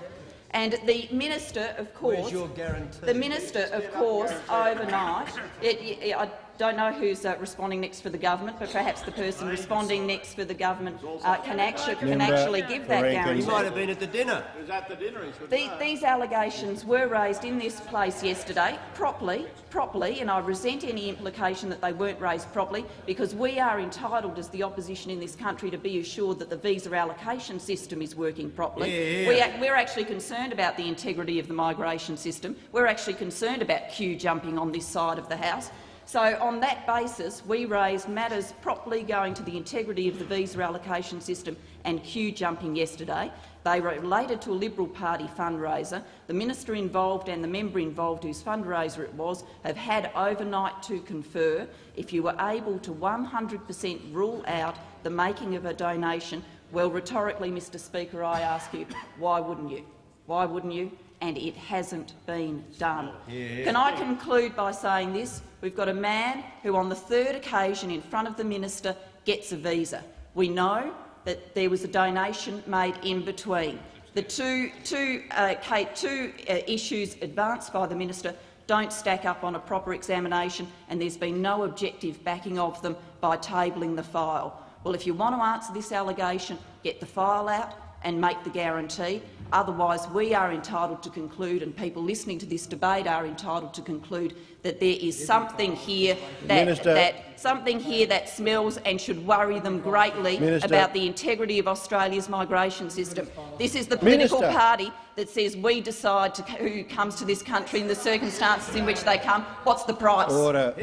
And the minister, of course, the minister, of course, overnight, it, it, I don't know who's uh, responding next for the government, but perhaps the person responding next for the government uh, can, actually, can actually give that guarantee. He might have been at the dinner. at the dinner. The, these allegations were raised in this place yesterday, properly, properly, and I resent any implication that they weren't raised properly, because we are entitled as the opposition in this country to be assured that the visa allocation system is working properly. Yeah, yeah. We are, we're actually concerned about the integrity of the migration system. We're actually concerned about queue jumping on this side of the House. So on that basis, we raised matters properly going to the integrity of the visa allocation system and queue jumping yesterday. They were related to a Liberal Party fundraiser. The minister involved and the member involved whose fundraiser it was have had overnight to confer. If you were able to 100 per cent rule out the making of a donation, well, rhetorically, Mr Speaker, I ask you, why wouldn't you? Why wouldn't you? And it hasn't been done. Yeah. Can I conclude by saying this? We've got a man who, on the third occasion in front of the minister, gets a visa. We know that there was a donation made in between. The two, two, uh, two uh, issues advanced by the minister don't stack up on a proper examination, and there's been no objective backing of them by tabling the file. Well, if you want to answer this allegation, get the file out and make the guarantee. Otherwise, we are entitled to conclude, and people listening to this debate are entitled to conclude that there is something here that, that something here that smells and should worry them greatly Minister. about the integrity of Australia's migration system. This is the political Minister. party that says we decide to, who comes to this country and the circumstances in which they come. What's the price? Order.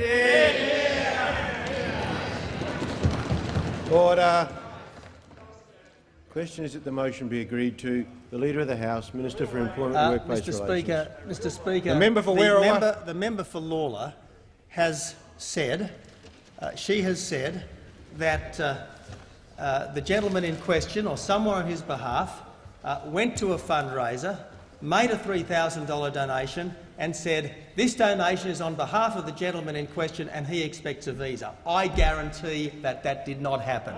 Order. Question is that the motion be agreed to. The Leader of the House, Minister for Employment and Uh, Workplace Mr. Relations. Speaker, Mr. Speaker, The member for the Werriwa. member, the member for Lalor has said, uh, she has said that uh, uh, the gentleman in question, or someone on his behalf, uh, went to a fundraiser, made a $3,000 donation, and said, "This donation is on behalf of the gentleman in question, and he expects a visa." I guarantee that that did not happen.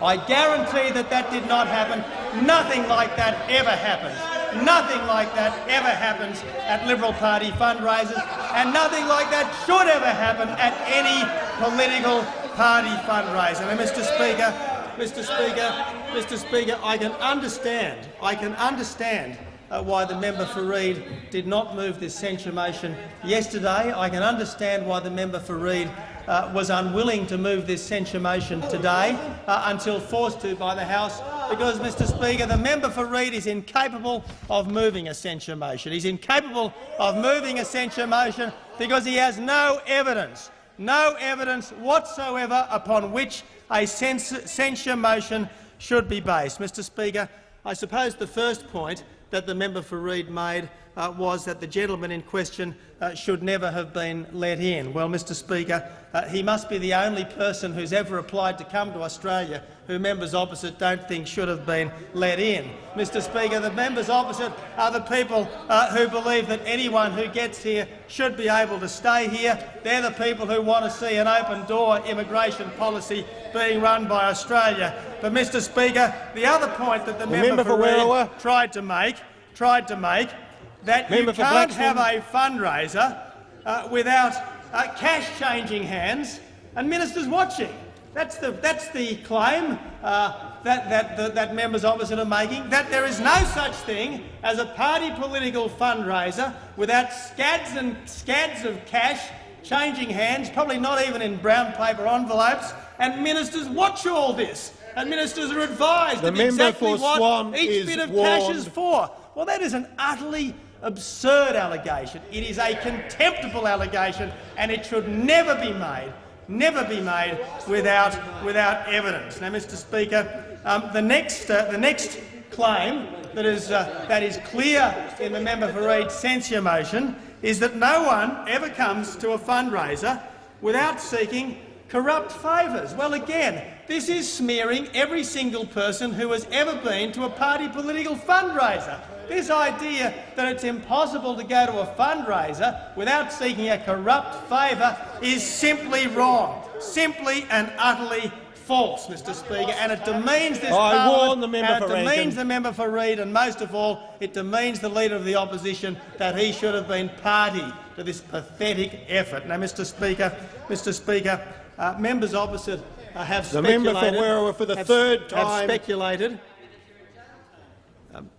I guarantee that that did not happen. Nothing like that ever happens. Nothing like that ever happens at Liberal Party fundraisers, and nothing like that should ever happen at any political party fundraiser. Now, Mr Speaker, Mr Speaker, Mr Speaker, I can understand, I can understand why the member for Reid did not move this censure motion yesterday. I can understand why the member for Reid uh, was unwilling to move this censure motion today uh, until forced to by the House because, Mr Speaker, the member for Reid is incapable of moving a censure motion. He's incapable of moving a censure motion because he has no evidence, no evidence whatsoever upon which a censure motion should be based. Mr Speaker, I suppose the first point that the member for Reid made uh, was that the gentleman in question uh, should never have been let in. Well, Mr Speaker, uh, he must be the only person who's ever applied to come to Australia who members opposite don't think should have been let in. Mr Speaker, the members opposite are the people uh, who believe that anyone who gets here should be able to stay here. They're the people who want to see an open-door immigration policy being run by Australia. But, Mr Speaker, the other point that the, the member, member for for Werriwa. tried to make, tried to make, that Member you can't have a fundraiser uh, without uh, cash changing hands and ministers watching. That's the, that's the claim uh, that, that, that, that members opposite are making, that there is no such thing as a party political fundraiser without scads and scads of cash changing hands, probably not even in brown paper envelopes, and ministers watch all this. And ministers are advised The of exactly for what Swan each bit of cash is for. Well, that is an utterly absurd allegation. It is a contemptible allegation, and it should never be made, never be made without, without evidence. Now, Mr Speaker, um, the, next, uh, the next claim that is, uh, that is clear in the member for Reid censure motion is that no one ever comes to a fundraiser without seeking corrupt favours. Well, again, this is smearing every single person who has ever been to a party political fundraiser. This idea that it's impossible to go to a fundraiser without seeking a corrupt favour is simply wrong, simply and utterly false, Mr Speaker, and it demeans this I parliament, warn the member and it for demeans Rankin. the member for Reid, and most of all, it demeans the Leader of the Opposition that he should have been party to this pathetic effort. Now, Mr Speaker, Mr Speaker, uh, members opposite uh, have The member for speculated, Werriwa for the have- third have speculated. Um,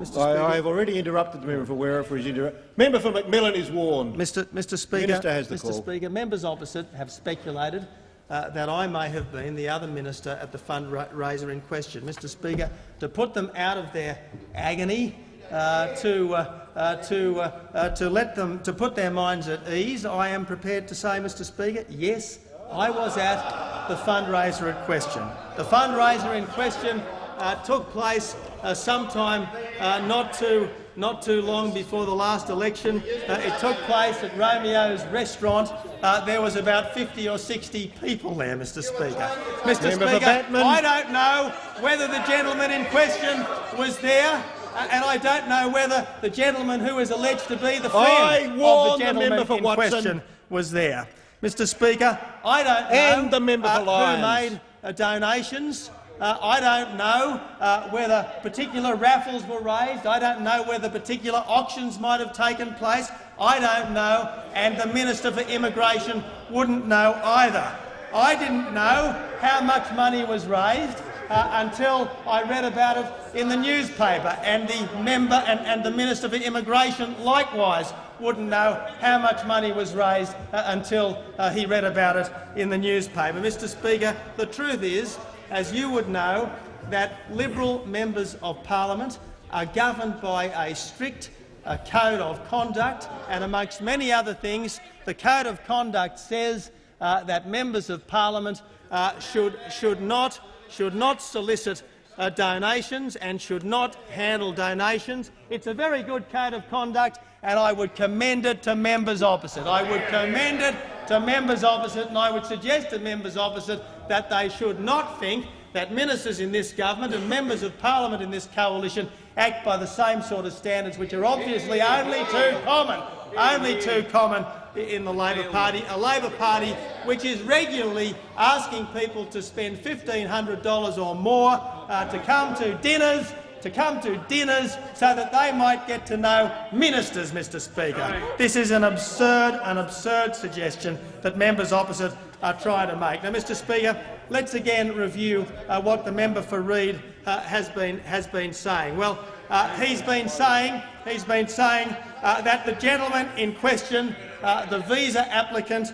Mr. I, have already interrupted the member for Werriwa for his inter Member for McMillan is warned. Mr. Mr. Speaker, Minister has the Mr. call. Speaker, members opposite have speculated uh, that I may have been the other minister at the fundraiser in question. Mr. Speaker, to put them out of their agony, uh, to uh, uh, to uh, uh, to let them to put their minds at ease, I am prepared to say, Mr. Speaker, yes, I was at the fundraiser in question. The fundraiser in question uh, took place uh, sometime uh, not too not too long before the last election. Uh, it took place at Romeo's restaurant. Uh, there was about 50 or 60 people there, Mr Speaker. Mr Member Speaker, I don't know whether the gentleman in question was there, and I don't know whether the gentleman who is alleged to be the friend of the the gentleman member for in Watson. question was there. Mr Speaker, I don't know And the member for uh, who made uh, donations. Uh, I don't know uh, whether particular raffles were raised. I don't know whether particular auctions might have taken place. I don't know, and the Minister for Immigration wouldn't know either. I didn't know how much money was raised uh, until I read about it in the newspaper, and the member and, and the Minister for Immigration likewise wouldn't know how much money was raised uh, until uh, he read about it in the newspaper. Mr Speaker, the truth is, as you would know, that Liberal members of parliament are governed by a strict uh, code of conduct, and amongst many other things, the code of conduct says uh, that members of parliament uh, should, should, not, should not solicit uh, donations and should not handle donations. It's a very good code of conduct, and I would commend it to members opposite. I would commend it to members opposite, and I would suggest to members opposite that they should not think that ministers in this government and members of parliament in this coalition act by the same sort of standards, which are obviously only too common, only too common in the Labor Party, a Labor Party which is regularly asking people to spend $1,500 or more uh, to come to dinners, to come to dinners so that they might get to know ministers, Mr Speaker. This is an absurd, an absurd suggestion that members opposite are trying to make. Now, Mr Speaker, let's again review uh, what the member for Reid uh, has, been, has been saying. Well, uh, he's been saying, he's been saying uh, that the gentleman in question, uh, the visa applicant,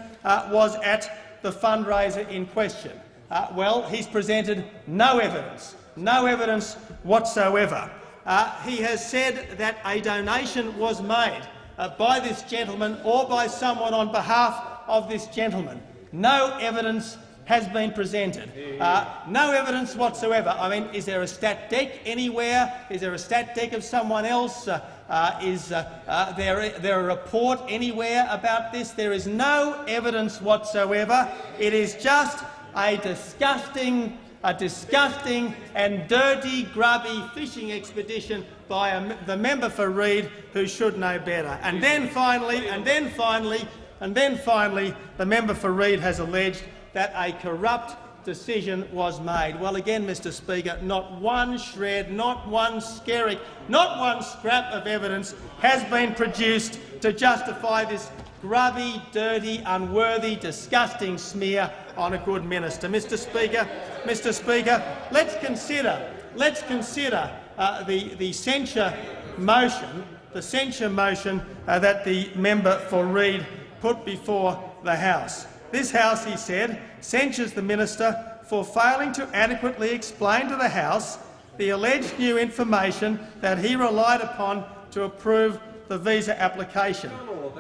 was at the fundraiser in question. Well, he's presented no evidence, no evidence whatsoever. He has said that a donation was made by this gentleman or by someone on behalf of this gentleman. No evidence has been presented. Uh, no evidence whatsoever. I mean, is there a stat deck anywhere? Is there a stat deck of someone else? Uh, uh, is uh, uh, there, there a report anywhere about this? There is no evidence whatsoever. It is just a disgusting, a disgusting and dirty, grubby fishing expedition by a, the member for Reid, who should know better. And then finally, and then finally, and then finally, the member for Reid has alleged that a corrupt decision was made. Well, again, Mr Speaker, not one shred, not one skerrick, not one scrap of evidence has been produced to justify this grubby, dirty, unworthy, disgusting smear on a good minister. Mr Speaker, Mr Speaker, let's consider, let's consider uh, the, the censure motion, the censure motion uh, that the member for Reid put before the House. This House, he said, censures the minister for failing to adequately explain to the House the alleged new information that he relied upon to approve the visa application.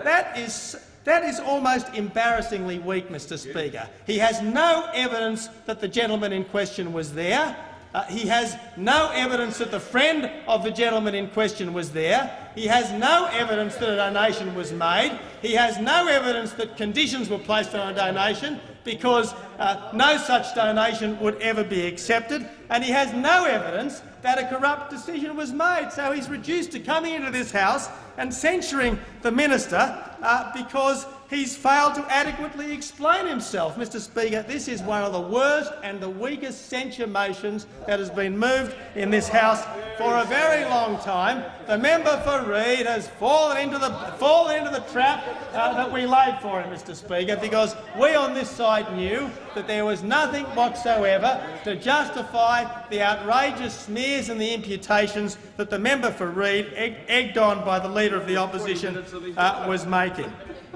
That is, that is almost embarrassingly weak, Mr Speaker. He has no evidence that the gentleman in question was there. Uh, he has no evidence that the friend of the gentleman in question was there. He has no evidence that a donation was made. He has no evidence that conditions were placed on a donation because uh, no such donation would ever be accepted. And he has no evidence that a corrupt decision was made. So he's reduced to coming into this House and censuring the minister uh, because he's failed to adequately explain himself. Mr Speaker, this is one of the worst and the weakest censure motions that has been moved in this House for a very long time. The member for Reid has fallen into the, fallen into the trap uh, that we laid for him, Mr Speaker, because we on this side knew that there was nothing whatsoever to justify the outrageous smears and the imputations that the member for Reid, egg egged on by the Leader of the Opposition, uh, was making.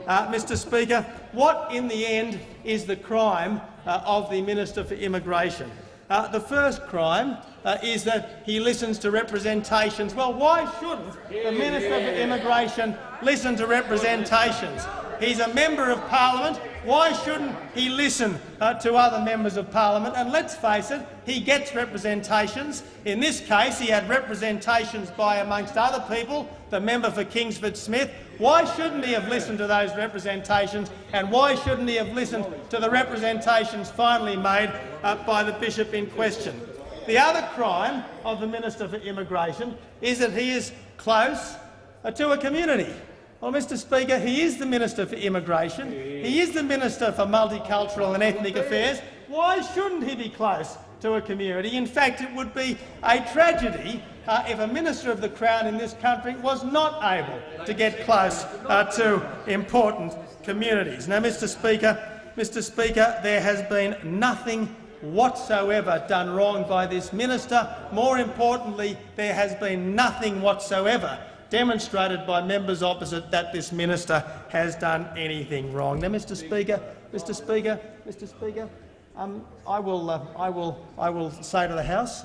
Uh, Mr Speaker, what in the end is the crime uh, of the Minister for Immigration? Uh, the first crime uh, is that he listens to representations. Well, why shouldn't the Minister for Immigration listen to representations? He's a member of parliament. Why shouldn't he listen uh, to other members of parliament? And let's face it, he gets representations. In this case, he had representations by, amongst other people, the member for Kingsford Smith. Why shouldn't he have listened to those representations, and why shouldn't he have listened to the representations finally made uh, by the bishop in question? The other crime of the Minister for Immigration is that he is close uh, to a community. Well, Mr Speaker, he is the Minister for Immigration. He is the Minister for Multicultural and Ethnic Affairs. Why shouldn't he be close to a community? In fact, it would be a tragedy uh, if a Minister of the Crown in this country was not able to get close uh, to important communities. Now, Mr Speaker, Mr Speaker, there has been nothing whatsoever done wrong by this minister. More importantly, there has been nothing whatsoever demonstrated by members opposite that this minister has done anything wrong. Now, Mr. Speaker, Mr. Speaker, Mr. Speaker, um, I will, uh, I will, I will say to the House,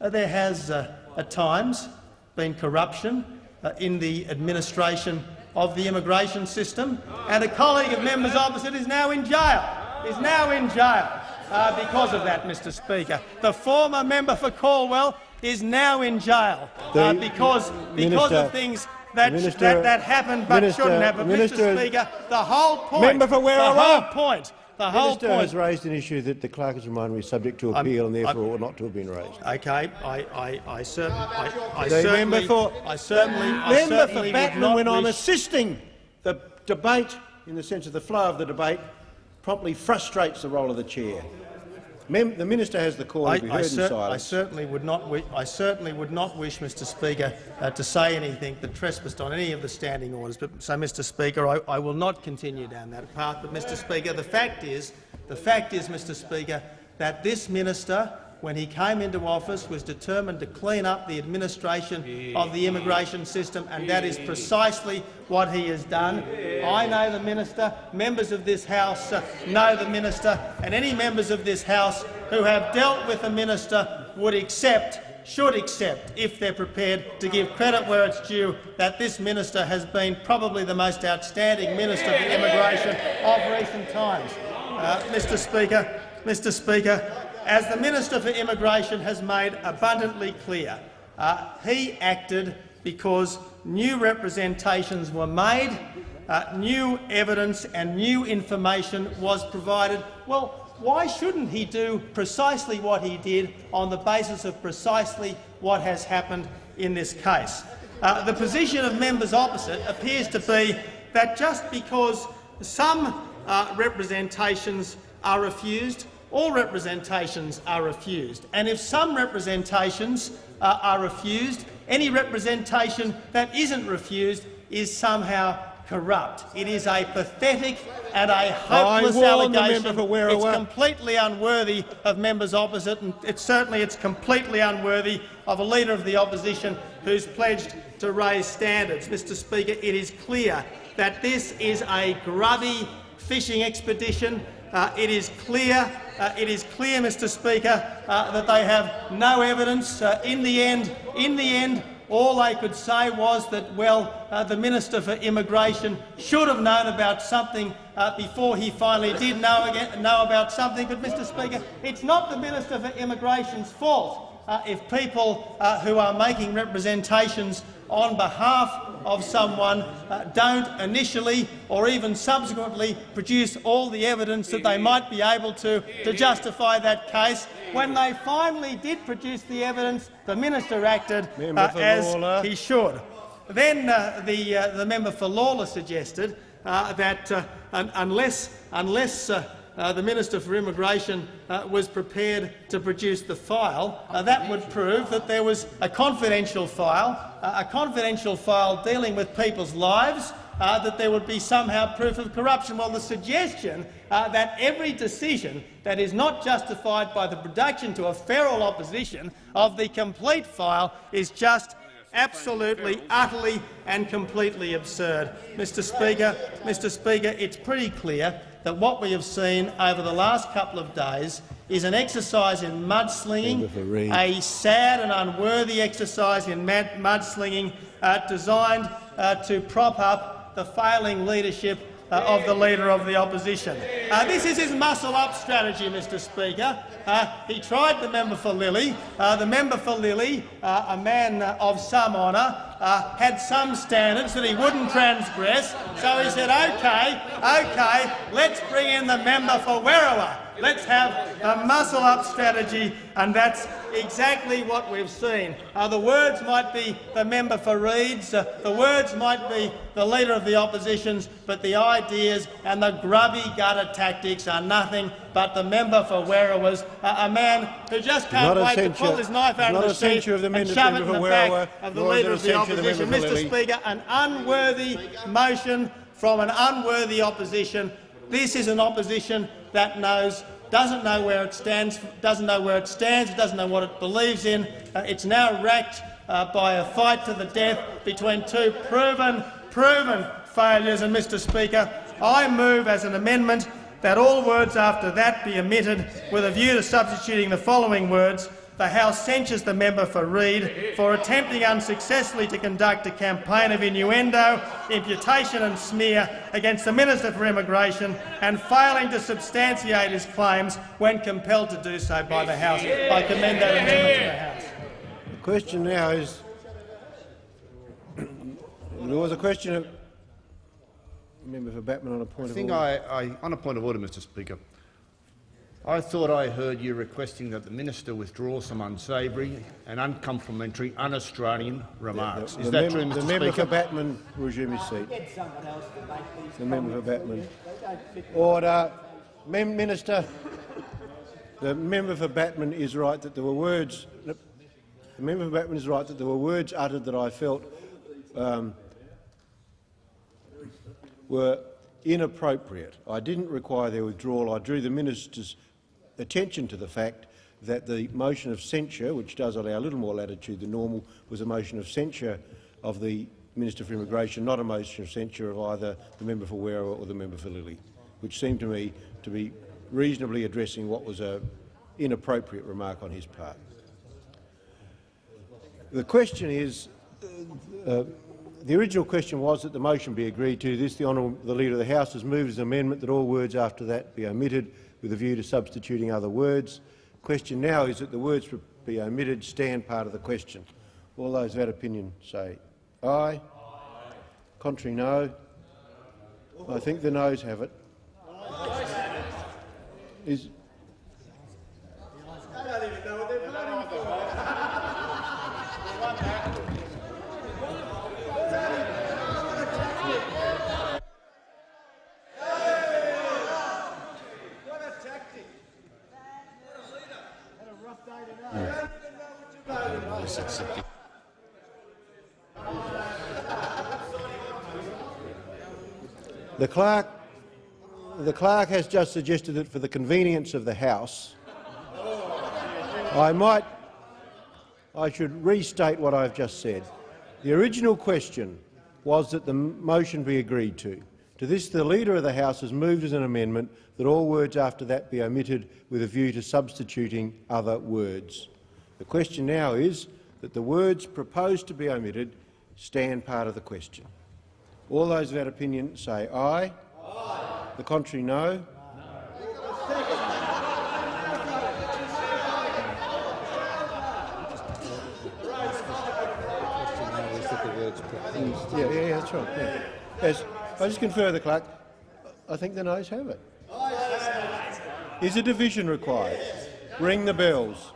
uh, there has uh, at times been corruption uh, in the administration of the immigration system, and a colleague of members opposite is now in jail. Is now in jail uh, because of that, Mr. Speaker. The former member for Calwell is now in jail uh, because, because of things that, Minister- that, that happened but Minister- shouldn't happen. Minister- Mr. Speaker, the whole point, Member for the whole point, the whole Minister point. has raised an issue that the clerk has reminded me is subject to I'm- appeal and therefore I'm- ought not to have been raised. Okay, I, I, I, certain, I, I certainly, member for I certainly, I certainly for would Batman, when I'm assisting the debate in the sense of the flow of the debate promptly frustrates the role of the chair. Mem the minister has the call I, to be I in cer- I certainly would not. I certainly would not wish, Mr. Speaker, uh, to say anything that trespassed on any of the standing orders. But so, Mr. Speaker, I, I will not continue down that path. But, Mr. Speaker, the fact is, the fact is, Mr. Speaker, that this minister, when he came into office, was determined to clean up the administration of the immigration system, and that is precisely what he has done. I know the minister, members of this House uh, know the minister, and any members of this House who have dealt with the minister would accept, should accept, if they're prepared to give credit where it's due, that this minister has been probably the most outstanding minister for immigration of recent times. Uh, Mr Speaker, Mr Speaker, as the Minister for Immigration has made abundantly clear, uh, he acted because new representations were made, uh, new evidence and new information was provided. Well, why shouldn't he do precisely what he did on the basis of precisely what has happened in this case? Uh, the position of members opposite appears to be that just because some uh, representations are refused, all representations are refused. And if some representations uh, are refused, any representation that isn't refused is somehow corrupt. It is a pathetic and a hopeless allegation. it's completely unworthy of members opposite, and it's certainly it's completely unworthy of a leader of the opposition who's pledged to raise standards. Mr Speaker, it is clear that this is a grubby fishing expedition. Uh, it is clear, uh, it is clear, Mr Speaker, uh, that they have no evidence. Uh, in the end, in the end, all they could say was that, well, uh, the Minister for Immigration should have known about something uh, before he finally did know, again, know about something. But, Mr Speaker, it's not the Minister for Immigration's fault uh, if people uh, who are making representations on behalf of someone uh, don't initially or even subsequently produce all the evidence that they might be able to to justify that case. When they finally did produce the evidence, the minister acted uh, as Lalor. he should. Then uh, the, uh, the member for Lalor suggested uh, that uh, un unless, unless uh, the Minister for Immigration was prepared to produce the file, that would prove that there was a confidential file, a confidential file dealing with people's lives, uh, that there would be somehow proof of corruption. Well, the suggestion uh, that every decision that is not justified by the production to a feral opposition of the complete file is just absolutely, utterly and completely absurd. Mr Speaker, Mr Speaker, it's pretty clear that what we have seen over the last couple of days is an exercise in mudslinging, a sad and unworthy exercise in mudslinging uh, designed uh, to prop up the failing leadership uh, of the Leader of the Opposition. Uh, this is his muscle-up strategy, Mr Speaker. Uh, he tried the member for Lilley. Uh, the member for Lilley, uh, a man of some honour, uh, had some standards that he wouldn't transgress, so he said, OK, OK, let's bring in the member for Werriwa. Let's have a muscle-up strategy, and that's exactly what we've seen. Uh, the words might be the member for Reid's, uh, the words might be the Leader of the Opposition's, but the ideas and the grubby gutter tactics are nothing but the member for Werriwa's, uh, a man who just can't wait to pull his knife out of the sheath of the and shove it in the Werriwa, back of the nor is it Leader of the of the Opposition. Mr Speaker, an unworthy motion from an unworthy opposition. This is an opposition that knows doesn't know where it stands, doesn't know where it stands, doesn't know what it believes in. Uh, it's now racked uh, by a fight to the death between two proven, proven failures. And, Mr Speaker, I move as an amendment that all words after that be omitted with a view to substituting the following words the House censures the member for Reid for attempting unsuccessfully to conduct a campaign of innuendo, imputation and smear against the Minister for Immigration and failing to substantiate his claims when compelled to do so by the House. I commend that amendment to the House. The question now is, there was a question of member for Batman on a point I of think order. I, I, on a point of order, Mr Speaker, I thought I heard you requesting that the minister withdraw some unsavoury and uncomplimentary, un-Australian remarks. The- Is the that mem- true, The Mr member for Speaker? Batman resume his seat. The member for Batman. Order. Mem Minister, the member for Batman is right that there were words. The member for Batman is right that there were words uttered that I felt um, were inappropriate. I didn't require their withdrawal. I drew the minister's attention to the fact that the motion of censure, which does allow a little more latitude than normal, was a motion of censure of the Minister for Immigration, not a motion of censure of either the member for Werriwa or the member for Lilley, which seemed to me to be reasonably addressing what was an inappropriate remark on his part. The question is, uh, uh, the original question was that the motion be agreed to. This, the honourable the Leader of the House has moved as an amendment that all words after that be omitted with a view to substituting other words. The question now is that the words be omitted stand part of the question. All those of that opinion say aye. Contrary, no. I think the noes have it. Is, The clerk, the clerk has just suggested that for the convenience of the House, I might, I should restate what I've just said. The original question was that the motion be agreed to. To this, the Leader of the House has moved as an amendment that all words after that be omitted with a view to substituting other words. The question now is that the words proposed to be omitted stand part of the question. All those of that opinion say aye. aye. The contrary, no. Yeah, yeah, yeah, that's right. Yeah. Yes, I just confer the clerk. I think the noes have it. Is a division required? Ring the bells.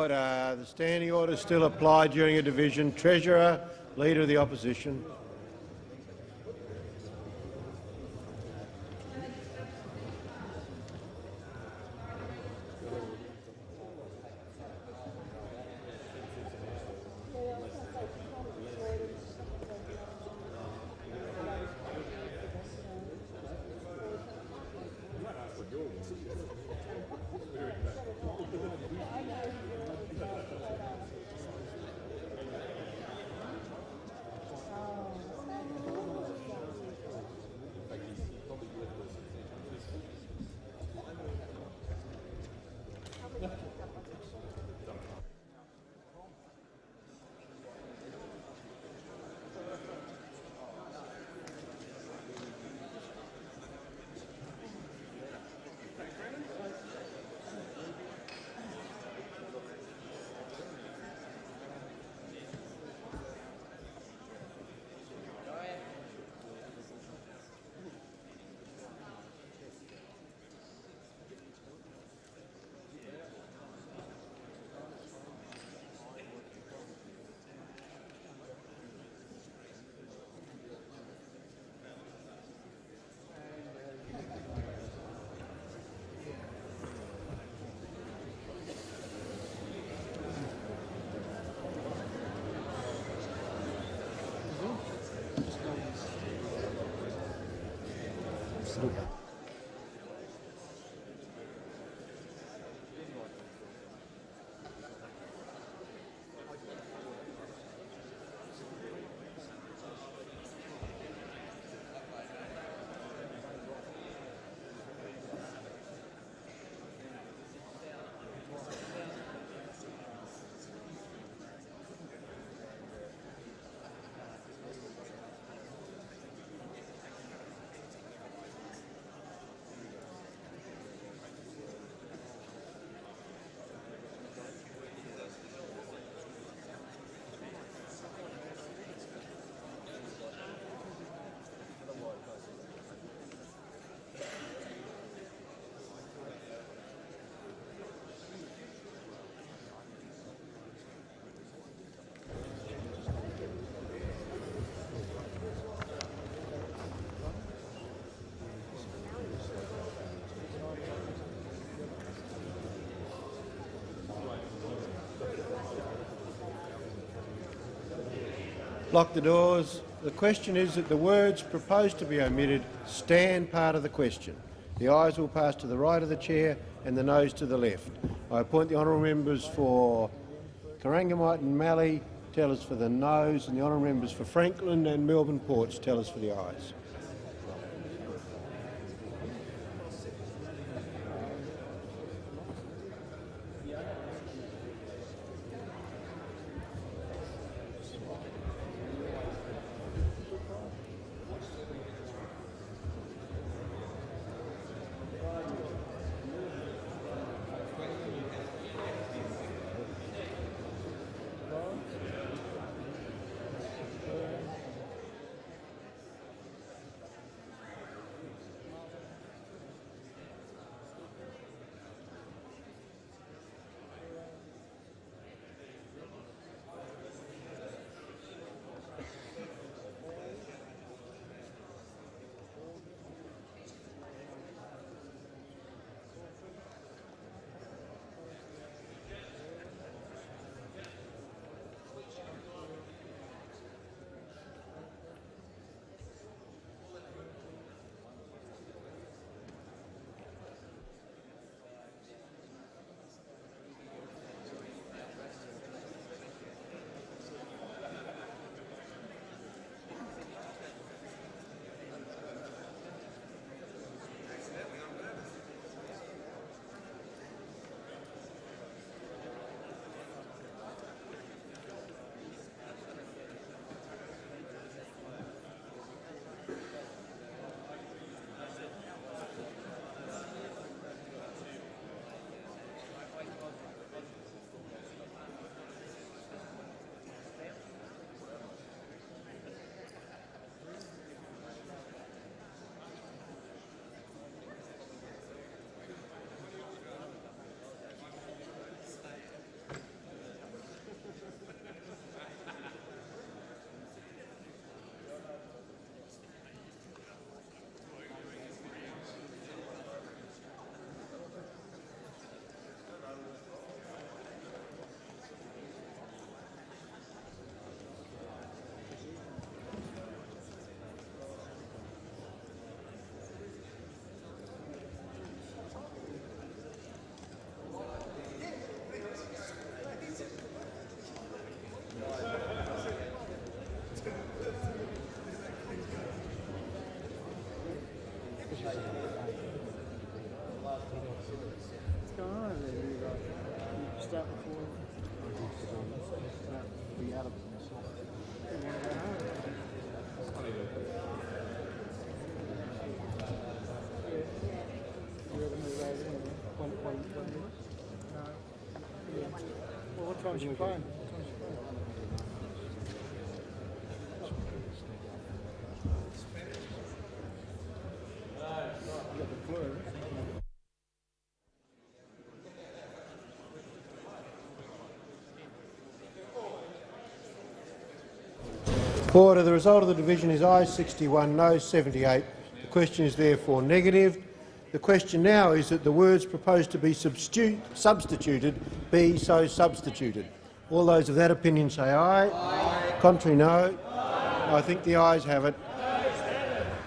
Order. The standing order still applied during a division. Treasurer, Leader of the Opposition. Lock the doors. The question is that the words proposed to be omitted stand part of the question. The ayes will pass to the right of the chair and the noes to the left. I appoint the honourable members for Corangamite and Mallee tell us for the noes, and the honourable members for Franklin and Melbourne Ports tell us for the ayes. What time's you playing? Order. The result of the division is ayes 61, no 78. The question is therefore negative. The question now is that the words proposed to be substituted be so substituted. All those of that opinion say aye. aye. Contrary, no. I think the ayes have it.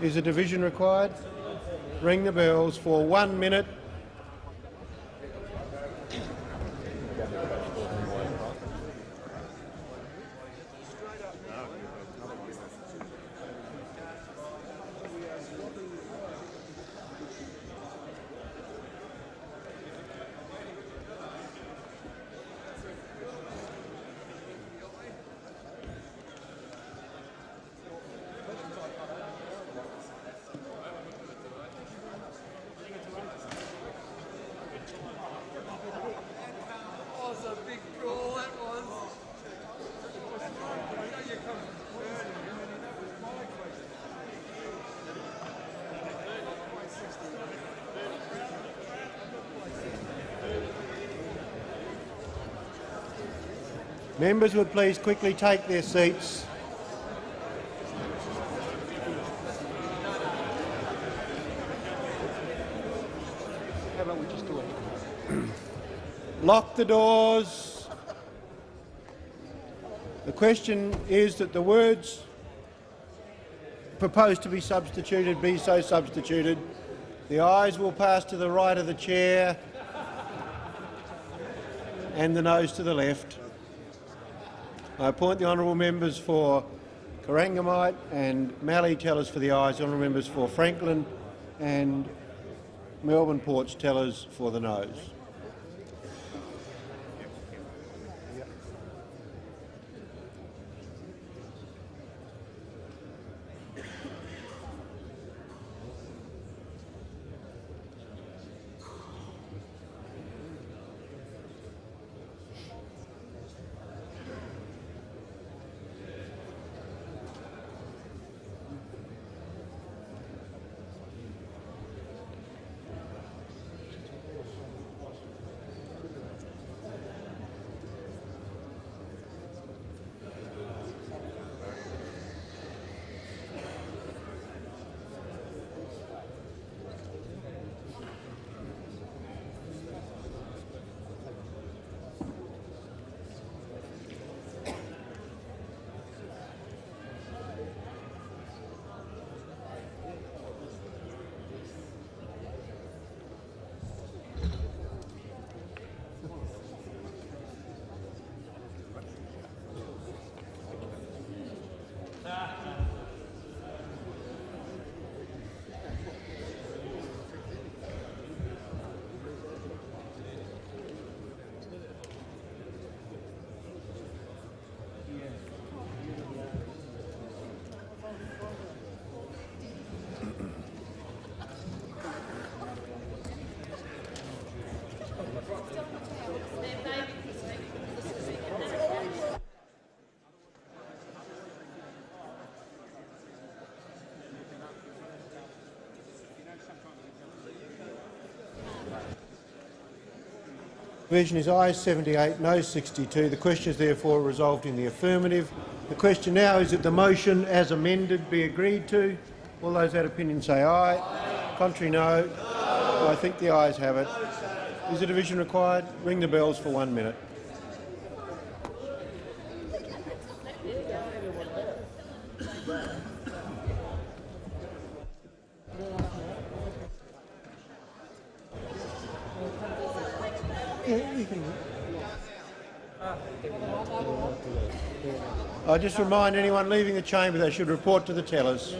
Is a division required? ring the bells for one minute. Members would please quickly take their seats. Lock the doors. The question is that the words proposed to be substituted be so substituted. The eyes will pass to the right of the chair and the nose to the left. I appoint the honourable members for Corangamite and Mallee tellers for the ayes, honourable members for Franklin and Melbourne Ports tellers for the noes. Provision is ayes 78, no 62. The question is therefore resolved in the affirmative. The question now is that the motion as amended be agreed to. All those that opinion say aye. Contrary no. I think the ayes have it. Is a division required? Ring the bells for one minute. Just remind anyone leaving the chamber they should report to the tellers.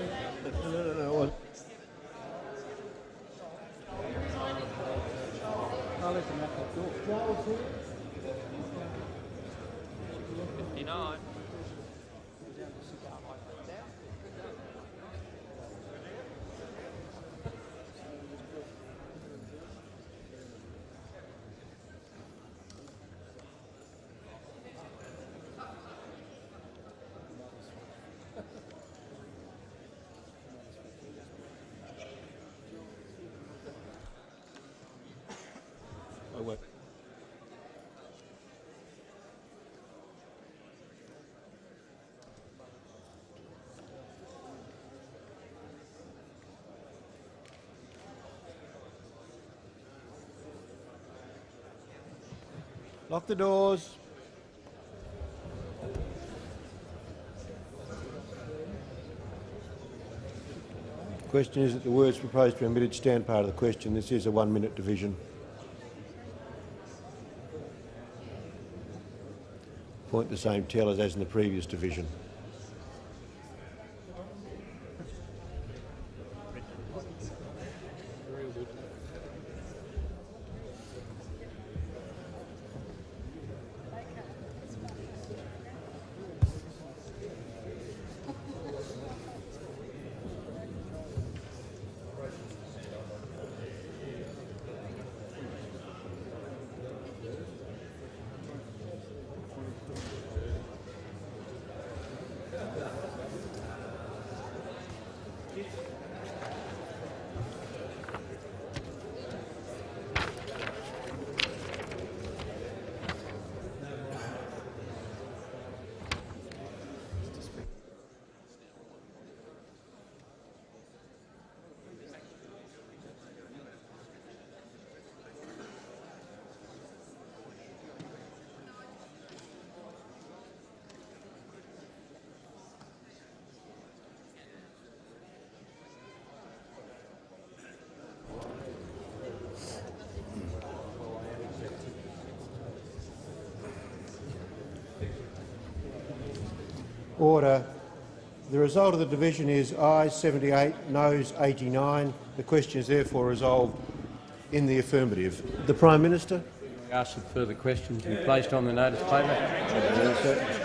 Lock the doors. The Question is that the words proposed to be omitted stand part of the question. This is a one-minute division. Point the same tellers as in the previous division. Order. The result of the division is ayes 78, noes 89. The question is therefore resolved in the affirmative. The Prime Minister. Ask that further questions be placed on the notice paper.